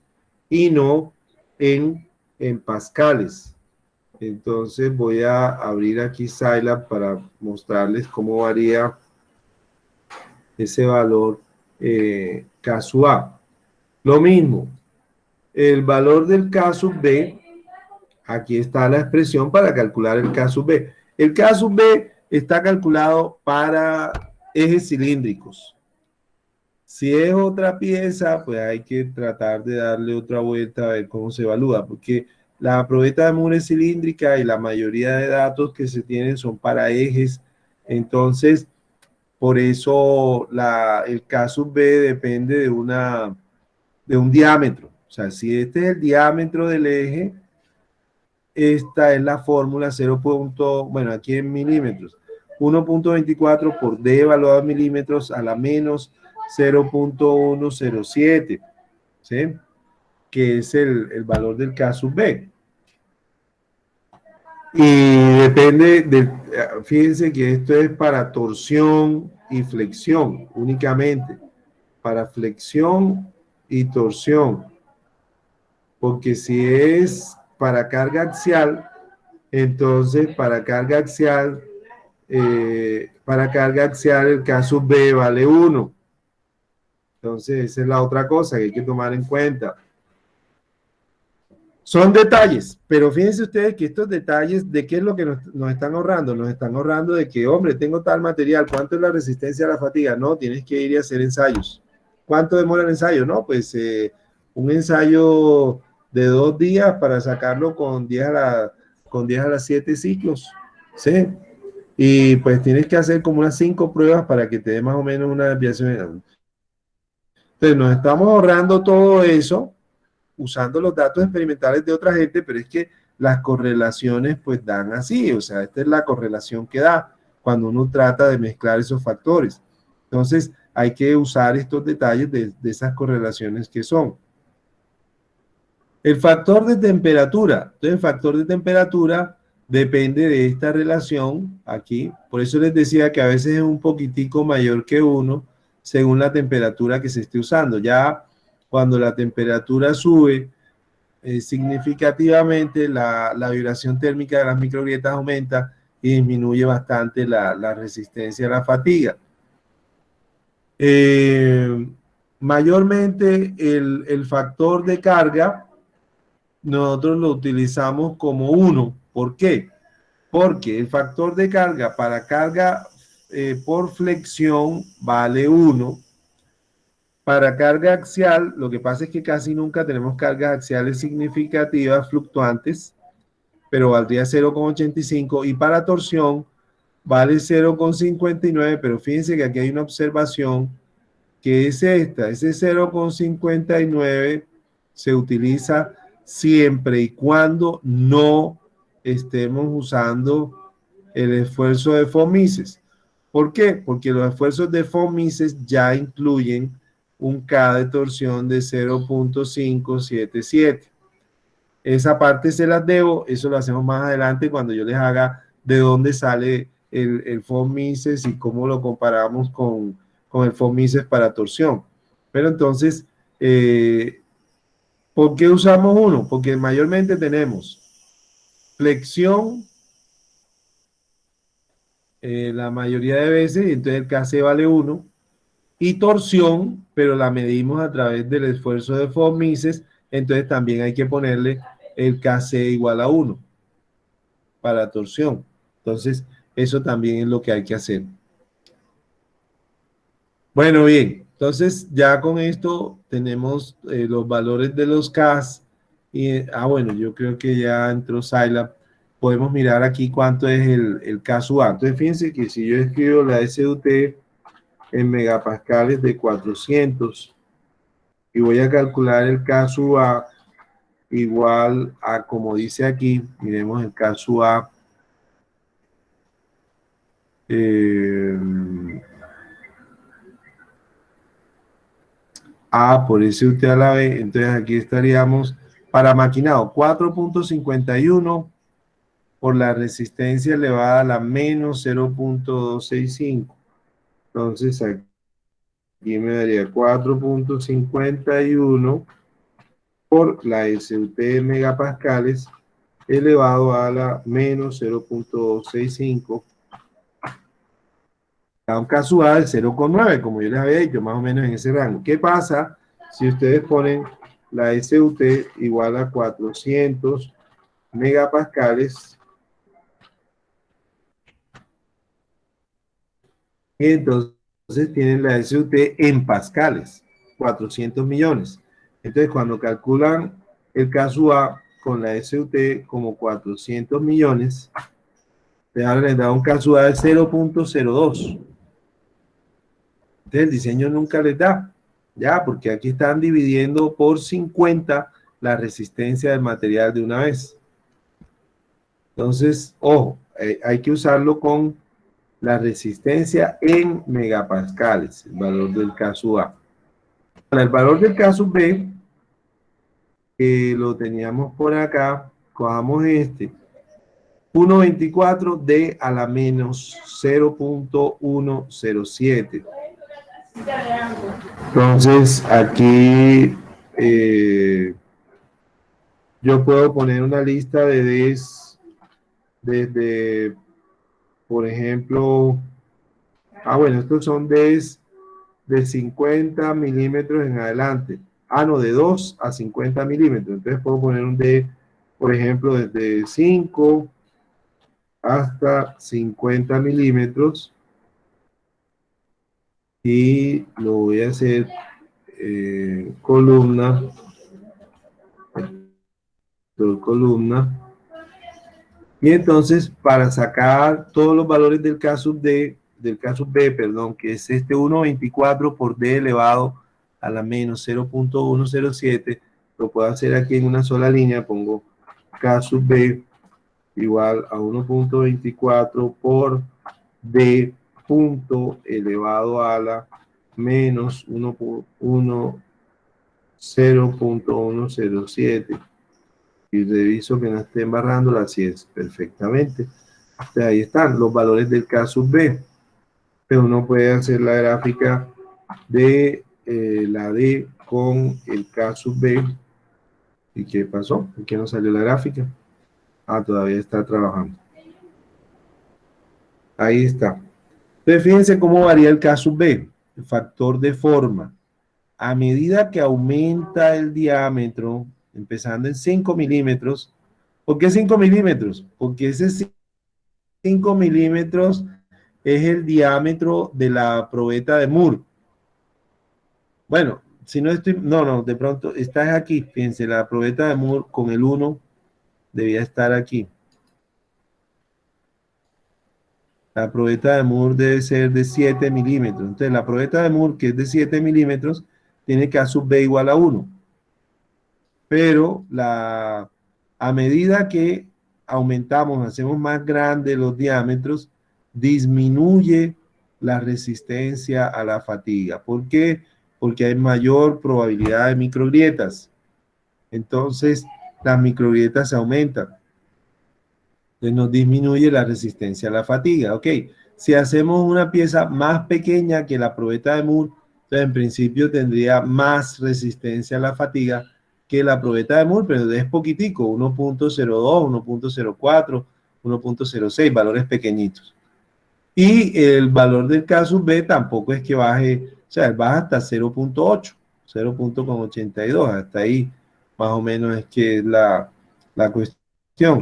S1: y no en, en pascales. Entonces voy a abrir aquí Scilab para mostrarles cómo varía ese valor eh, caso A. Lo mismo, el valor del caso B Aquí está la expresión para calcular el K sub B. El K sub B está calculado para ejes cilíndricos. Si es otra pieza, pues hay que tratar de darle otra vuelta a ver cómo se evalúa, porque la probeta de Moore es cilíndrica y la mayoría de datos que se tienen son para ejes. Entonces, por eso el K sub B depende de, una, de un diámetro. O sea, si este es el diámetro del eje, esta es la fórmula 0. bueno, aquí en milímetros. 1.24 por D evaluado en milímetros a la menos 0.107, ¿sí? Que es el, el valor del caso B. Y depende de, fíjense que esto es para torsión y flexión únicamente. Para flexión y torsión. Porque si es para carga axial, entonces para carga axial eh, para carga axial el caso B vale 1. Entonces, esa es la otra cosa que hay que tomar en cuenta. Son detalles, pero fíjense ustedes que estos detalles, ¿de qué es lo que nos, están ahorrando? Nos están ahorrando de que, hombre, tengo tal material, ¿cuánto es la resistencia a la fatiga? No, tienes que ir y hacer ensayos. ¿Cuánto demora el ensayo? No, pues eh, un ensayo de dos días para sacarlo con 10 a, la, con 10 a las 7 ciclos. ¿Sí? Y pues tienes que hacer como unas 5 pruebas para que te dé más o menos una desviación. Entonces nos estamos ahorrando todo eso usando los datos experimentales de otra gente, pero es que las correlaciones pues dan así, o sea, esta es la correlación que da cuando uno trata de mezclar esos factores. Entonces, hay que usar estos detalles de, de esas correlaciones que son. El factor de temperatura. Entonces, el factor de temperatura depende de esta relación aquí. Por eso les decía que a veces es un poquitico mayor que uno según la temperatura que se esté usando. Ya cuando la temperatura sube eh, significativamente, la, la, vibración térmica de las microgrietas aumenta y disminuye bastante la, la resistencia a la fatiga. Eh, mayormente el, el, factor de carga nosotros lo utilizamos como uno. ¿Por qué? Porque el factor de carga para carga eh, por flexión vale 1. Para carga axial, lo que pasa es que casi nunca tenemos cargas axiales significativas fluctuantes, pero valdría 0,85. Y para torsión vale 0,59, pero fíjense que aquí hay una observación que es esta. Ese 0,59 se utiliza siempre y cuando no estemos usando el esfuerzo de FOMISES. ¿Por qué? Porque los esfuerzos de FOMISES ya incluyen un K de torsión de 0.577. Esa parte se las debo, eso lo hacemos más adelante cuando yo les haga de dónde sale el, el FOMISES y cómo lo comparamos con, con el FOMISES para torsión. Pero entonces, eh, ¿por qué usamos uno? Porque mayormente tenemos flexión eh, la mayoría de veces, entonces el KC vale 1, y torsión, pero la medimos a través del esfuerzo de FOMISES, entonces también hay que ponerle el KC igual a 1 para torsión. Entonces, eso también es lo que hay que hacer. Bueno, bien, entonces ya con esto tenemos eh, los valores de los CAS. Y, ah, bueno, yo creo que ya entró Scilab podemos mirar aquí cuánto es el, el caso A. Entonces, fíjense que si yo escribo la SUT en megapascales de 400 y voy a calcular el caso A igual a como dice aquí, miremos el caso A. Eh, A por SUT a la B, entonces aquí estaríamos para maquinado 4.51 por la resistencia elevada a la menos 0.265. Entonces aquí me daría 4.51 por la SUT de megapascales elevado a la menos 0.265. Un de 0,9, como yo les había dicho, más o menos en ese rango. ¿Qué pasa si ustedes ponen la SUT igual a 400 megapascales entonces tienen la SUT en pascales, 400 millones. Entonces, cuando calculan el caso A con la SUT como 400 millones, les da un caso de 0.02. Entonces, el diseño nunca les da, ya, porque aquí están dividiendo por 50 la resistencia del material de una vez. Entonces, ojo, eh, hay que usarlo con la resistencia en megapascales, el valor del caso A. Para el valor del caso B, que lo teníamos por acá, cojamos este, 1.24 D a la menos 0.107. Entonces, aquí eh, yo puedo poner una lista de Ds desde por ejemplo, ah, bueno, estos son de, de 50 milímetros en adelante. Ah, no, de 2 a 50 milímetros. Entonces puedo poner un D, por ejemplo, desde 5 hasta 50 milímetros. Y lo voy a hacer eh, columna. Columna. Y entonces, para sacar todos los valores del caso D, del caso B, perdón, que es este 1.24 por D elevado a la menos 0.107, lo puedo hacer aquí en una sola línea, pongo caso B igual a 1.24 por D punto elevado a la menos 0.107 y reviso que no esté embarrando así es perfectamente. ahí están los valores del caso B. Pero uno puede hacer la gráfica de eh, la D con el caso B. ¿Y qué pasó? ¿Por qué no salió la gráfica? Ah, todavía está trabajando. Ahí está. Entonces, fíjense cómo varía el caso B, el factor de forma. A medida que aumenta el diámetro, empezando en 5 milímetros. ¿Por qué 5 milímetros? Porque ese 5 milímetros es el diámetro de la probeta de Moore. Bueno, si no estoy, no, no, de pronto está aquí, fíjense, la probeta de Moore con el 1 debía estar aquí. La probeta de Moore debe ser de 7 milímetros. Entonces, la probeta de Moore, que es de 7 milímetros, tiene A sub B igual a 1 pero la, a medida que aumentamos, hacemos más grandes los diámetros, disminuye la resistencia a la fatiga. ¿Por qué? Porque hay mayor probabilidad de microgrietas. Entonces, las microgrietas se aumentan. Entonces, nos disminuye la resistencia a la fatiga. Ok, si hacemos una pieza más pequeña que la probeta de Moore, entonces en principio tendría más resistencia a la fatiga, que la probeta de Moore, pero es poquitico, 1.02, 1.04, 1.06, valores pequeñitos. Y el valor del caso B tampoco es que baje, o sea, baja hasta 0.8, 0.82, hasta ahí más o menos es que es la, la cuestión.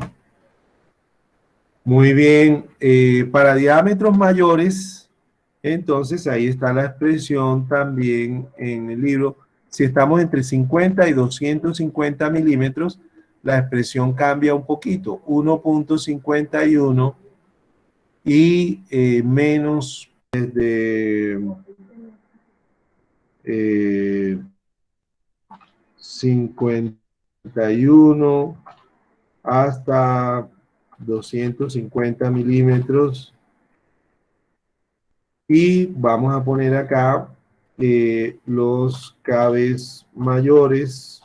S1: Muy bien, eh, para diámetros mayores, entonces ahí está la expresión también en el libro, si estamos entre 50 y 250 milímetros, la expresión cambia un poquito, 1.51 y eh, menos desde 51 eh, hasta 250 milímetros. Y vamos a poner acá eh, los cabes mayores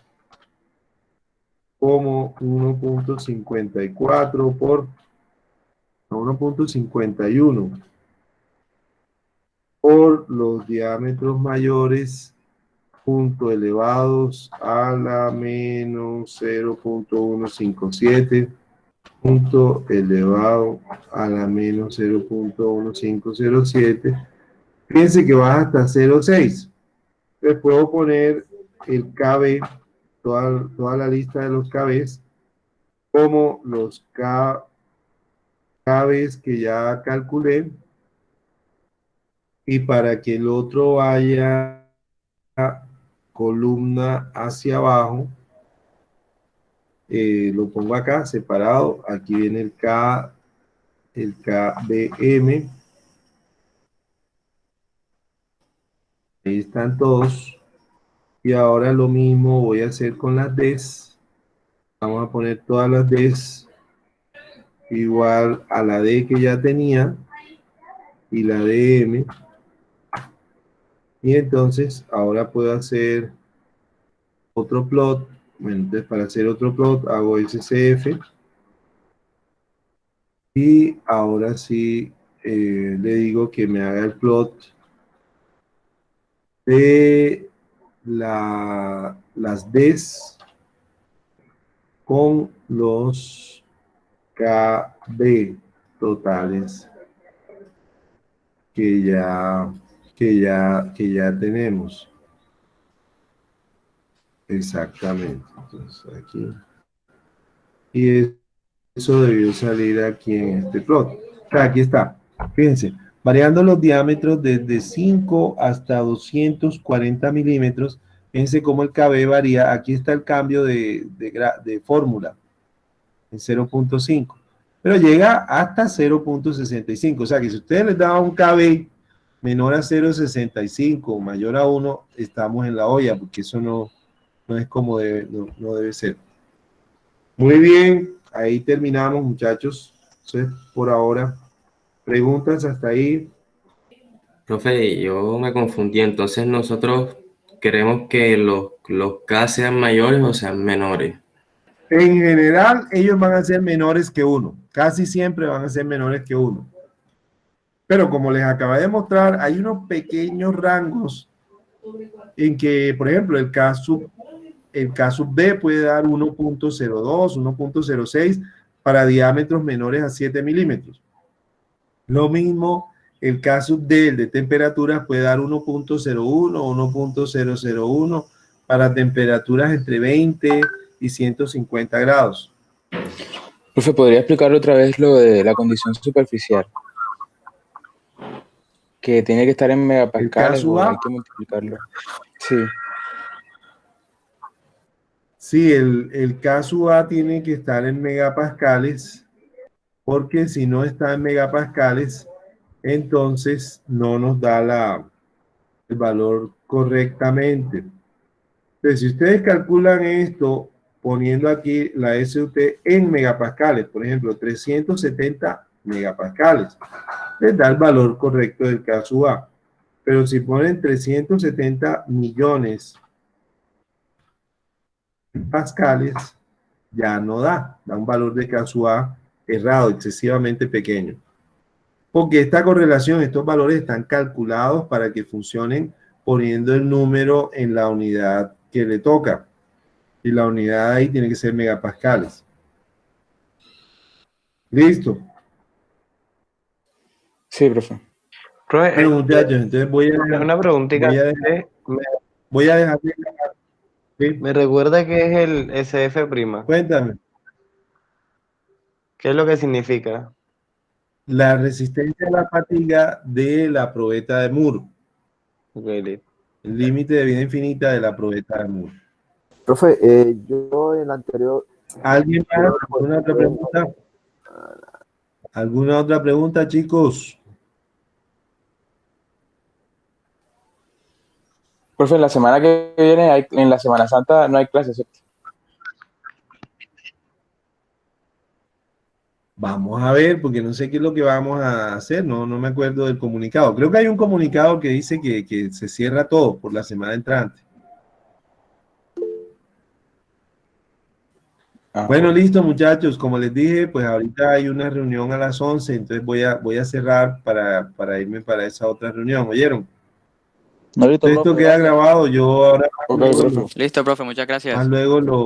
S1: como 1.54 por 1.51 por los diámetros mayores punto elevados a la menos 0.157 punto elevado a la menos 0.1507 Fíjense que va hasta 0,6. Les puedo poner el KB, toda, toda la lista de los KBs, como los K, KBs que ya calculé. Y para que el otro vaya columna hacia abajo, eh, lo pongo acá separado. Aquí viene el K, el KBM Ahí están todos. Y ahora lo mismo voy a hacer con las Ds. Vamos a poner todas las Ds igual a la D que ya tenía y la DM. Y entonces ahora puedo hacer otro plot. Bueno, entonces para hacer otro plot hago SCF. Y ahora sí eh, le digo que me haga el plot de la, las Ds con los KB totales que ya, que ya, que ya tenemos. Exactamente. Entonces, aquí. Y eso debió salir aquí en este plot. Aquí está. Fíjense, variando los diámetros desde 5 hasta 240 milímetros, fíjense cómo el KB varía. Aquí está el cambio de, de fórmula en 0.5, pero llega hasta 0.65. O sea que si ustedes les daban un KB menor a 0.65 mayor a 1, estamos en la olla, porque eso no, no es como debe, no, debe ser. Muy bien, ahí terminamos, muchachos. Entonces, por ahora, preguntas hasta ahí.
S7: Profe, yo me confundí. Entonces, nosotros queremos que los, los K sean mayores o sean menores.
S1: En general, ellos van a ser menores que uno. Casi siempre van a ser menores que uno. Pero como les acaba de mostrar, hay unos pequeños rangos en que, por ejemplo, el caso el caso B puede dar 1.02, 1.06 para diámetros menores a 7 milímetros. Lo mismo el caso D, el de temperaturas, puede dar 1.01 o 1.001 para temperaturas entre 20 y 150 grados.
S8: Profe, ¿podría explicar otra vez lo de la condición superficial? Que tiene que estar en megapascales o hay que multiplicarlo. Sí.
S1: Sí, el, el caso A tiene que estar en megapascales, porque si no está en megapascales, entonces no nos da la, el valor correctamente. Entonces, si ustedes calculan esto poniendo aquí la SUT en megapascales, por ejemplo, 370 megapascales, les da el valor correcto del caso A. Pero si ponen 370 millones pascales ya no da, da un valor de caso A errado, excesivamente pequeño. Porque esta correlación, estos valores están calculados para que funcionen poniendo el número en la unidad que le toca. Y la unidad ahí tiene que ser megapascales. ¿Listo?
S8: Sí, profe.
S1: profe muchachos, entonces voy a...
S9: Una preguntita.
S1: Voy a dejar, voy a dejar
S9: me recuerda que es el SF'.
S1: Cuéntame.
S9: ¿Qué es lo que significa?
S1: La resistencia a la fatiga de la probeta de Moore. el límite de vida infinita de la probeta de Moore.
S5: Profe, eh, yo en la anterior...
S1: ¿Alguien más? ¿Alguna otra pregunta? ¿Alguna otra pregunta, chicos?
S8: Profe, la semana que viene, en la Semana Santa, no hay clases, ¿cierto?
S1: Vamos a ver, porque no sé qué es lo que vamos a hacer, no, no me acuerdo del comunicado. Creo que hay un comunicado que dice que, se cierra todo por la semana entrante. Ah, bueno, listo muchachos, como les dije, pues ahorita hay una reunión a las 11, entonces voy a, voy a cerrar para, para irme para esa otra reunión, ¿oyeron? Esto queda grabado, yo ahora...
S10: Listo, profe, muchas gracias.
S1: luego lo...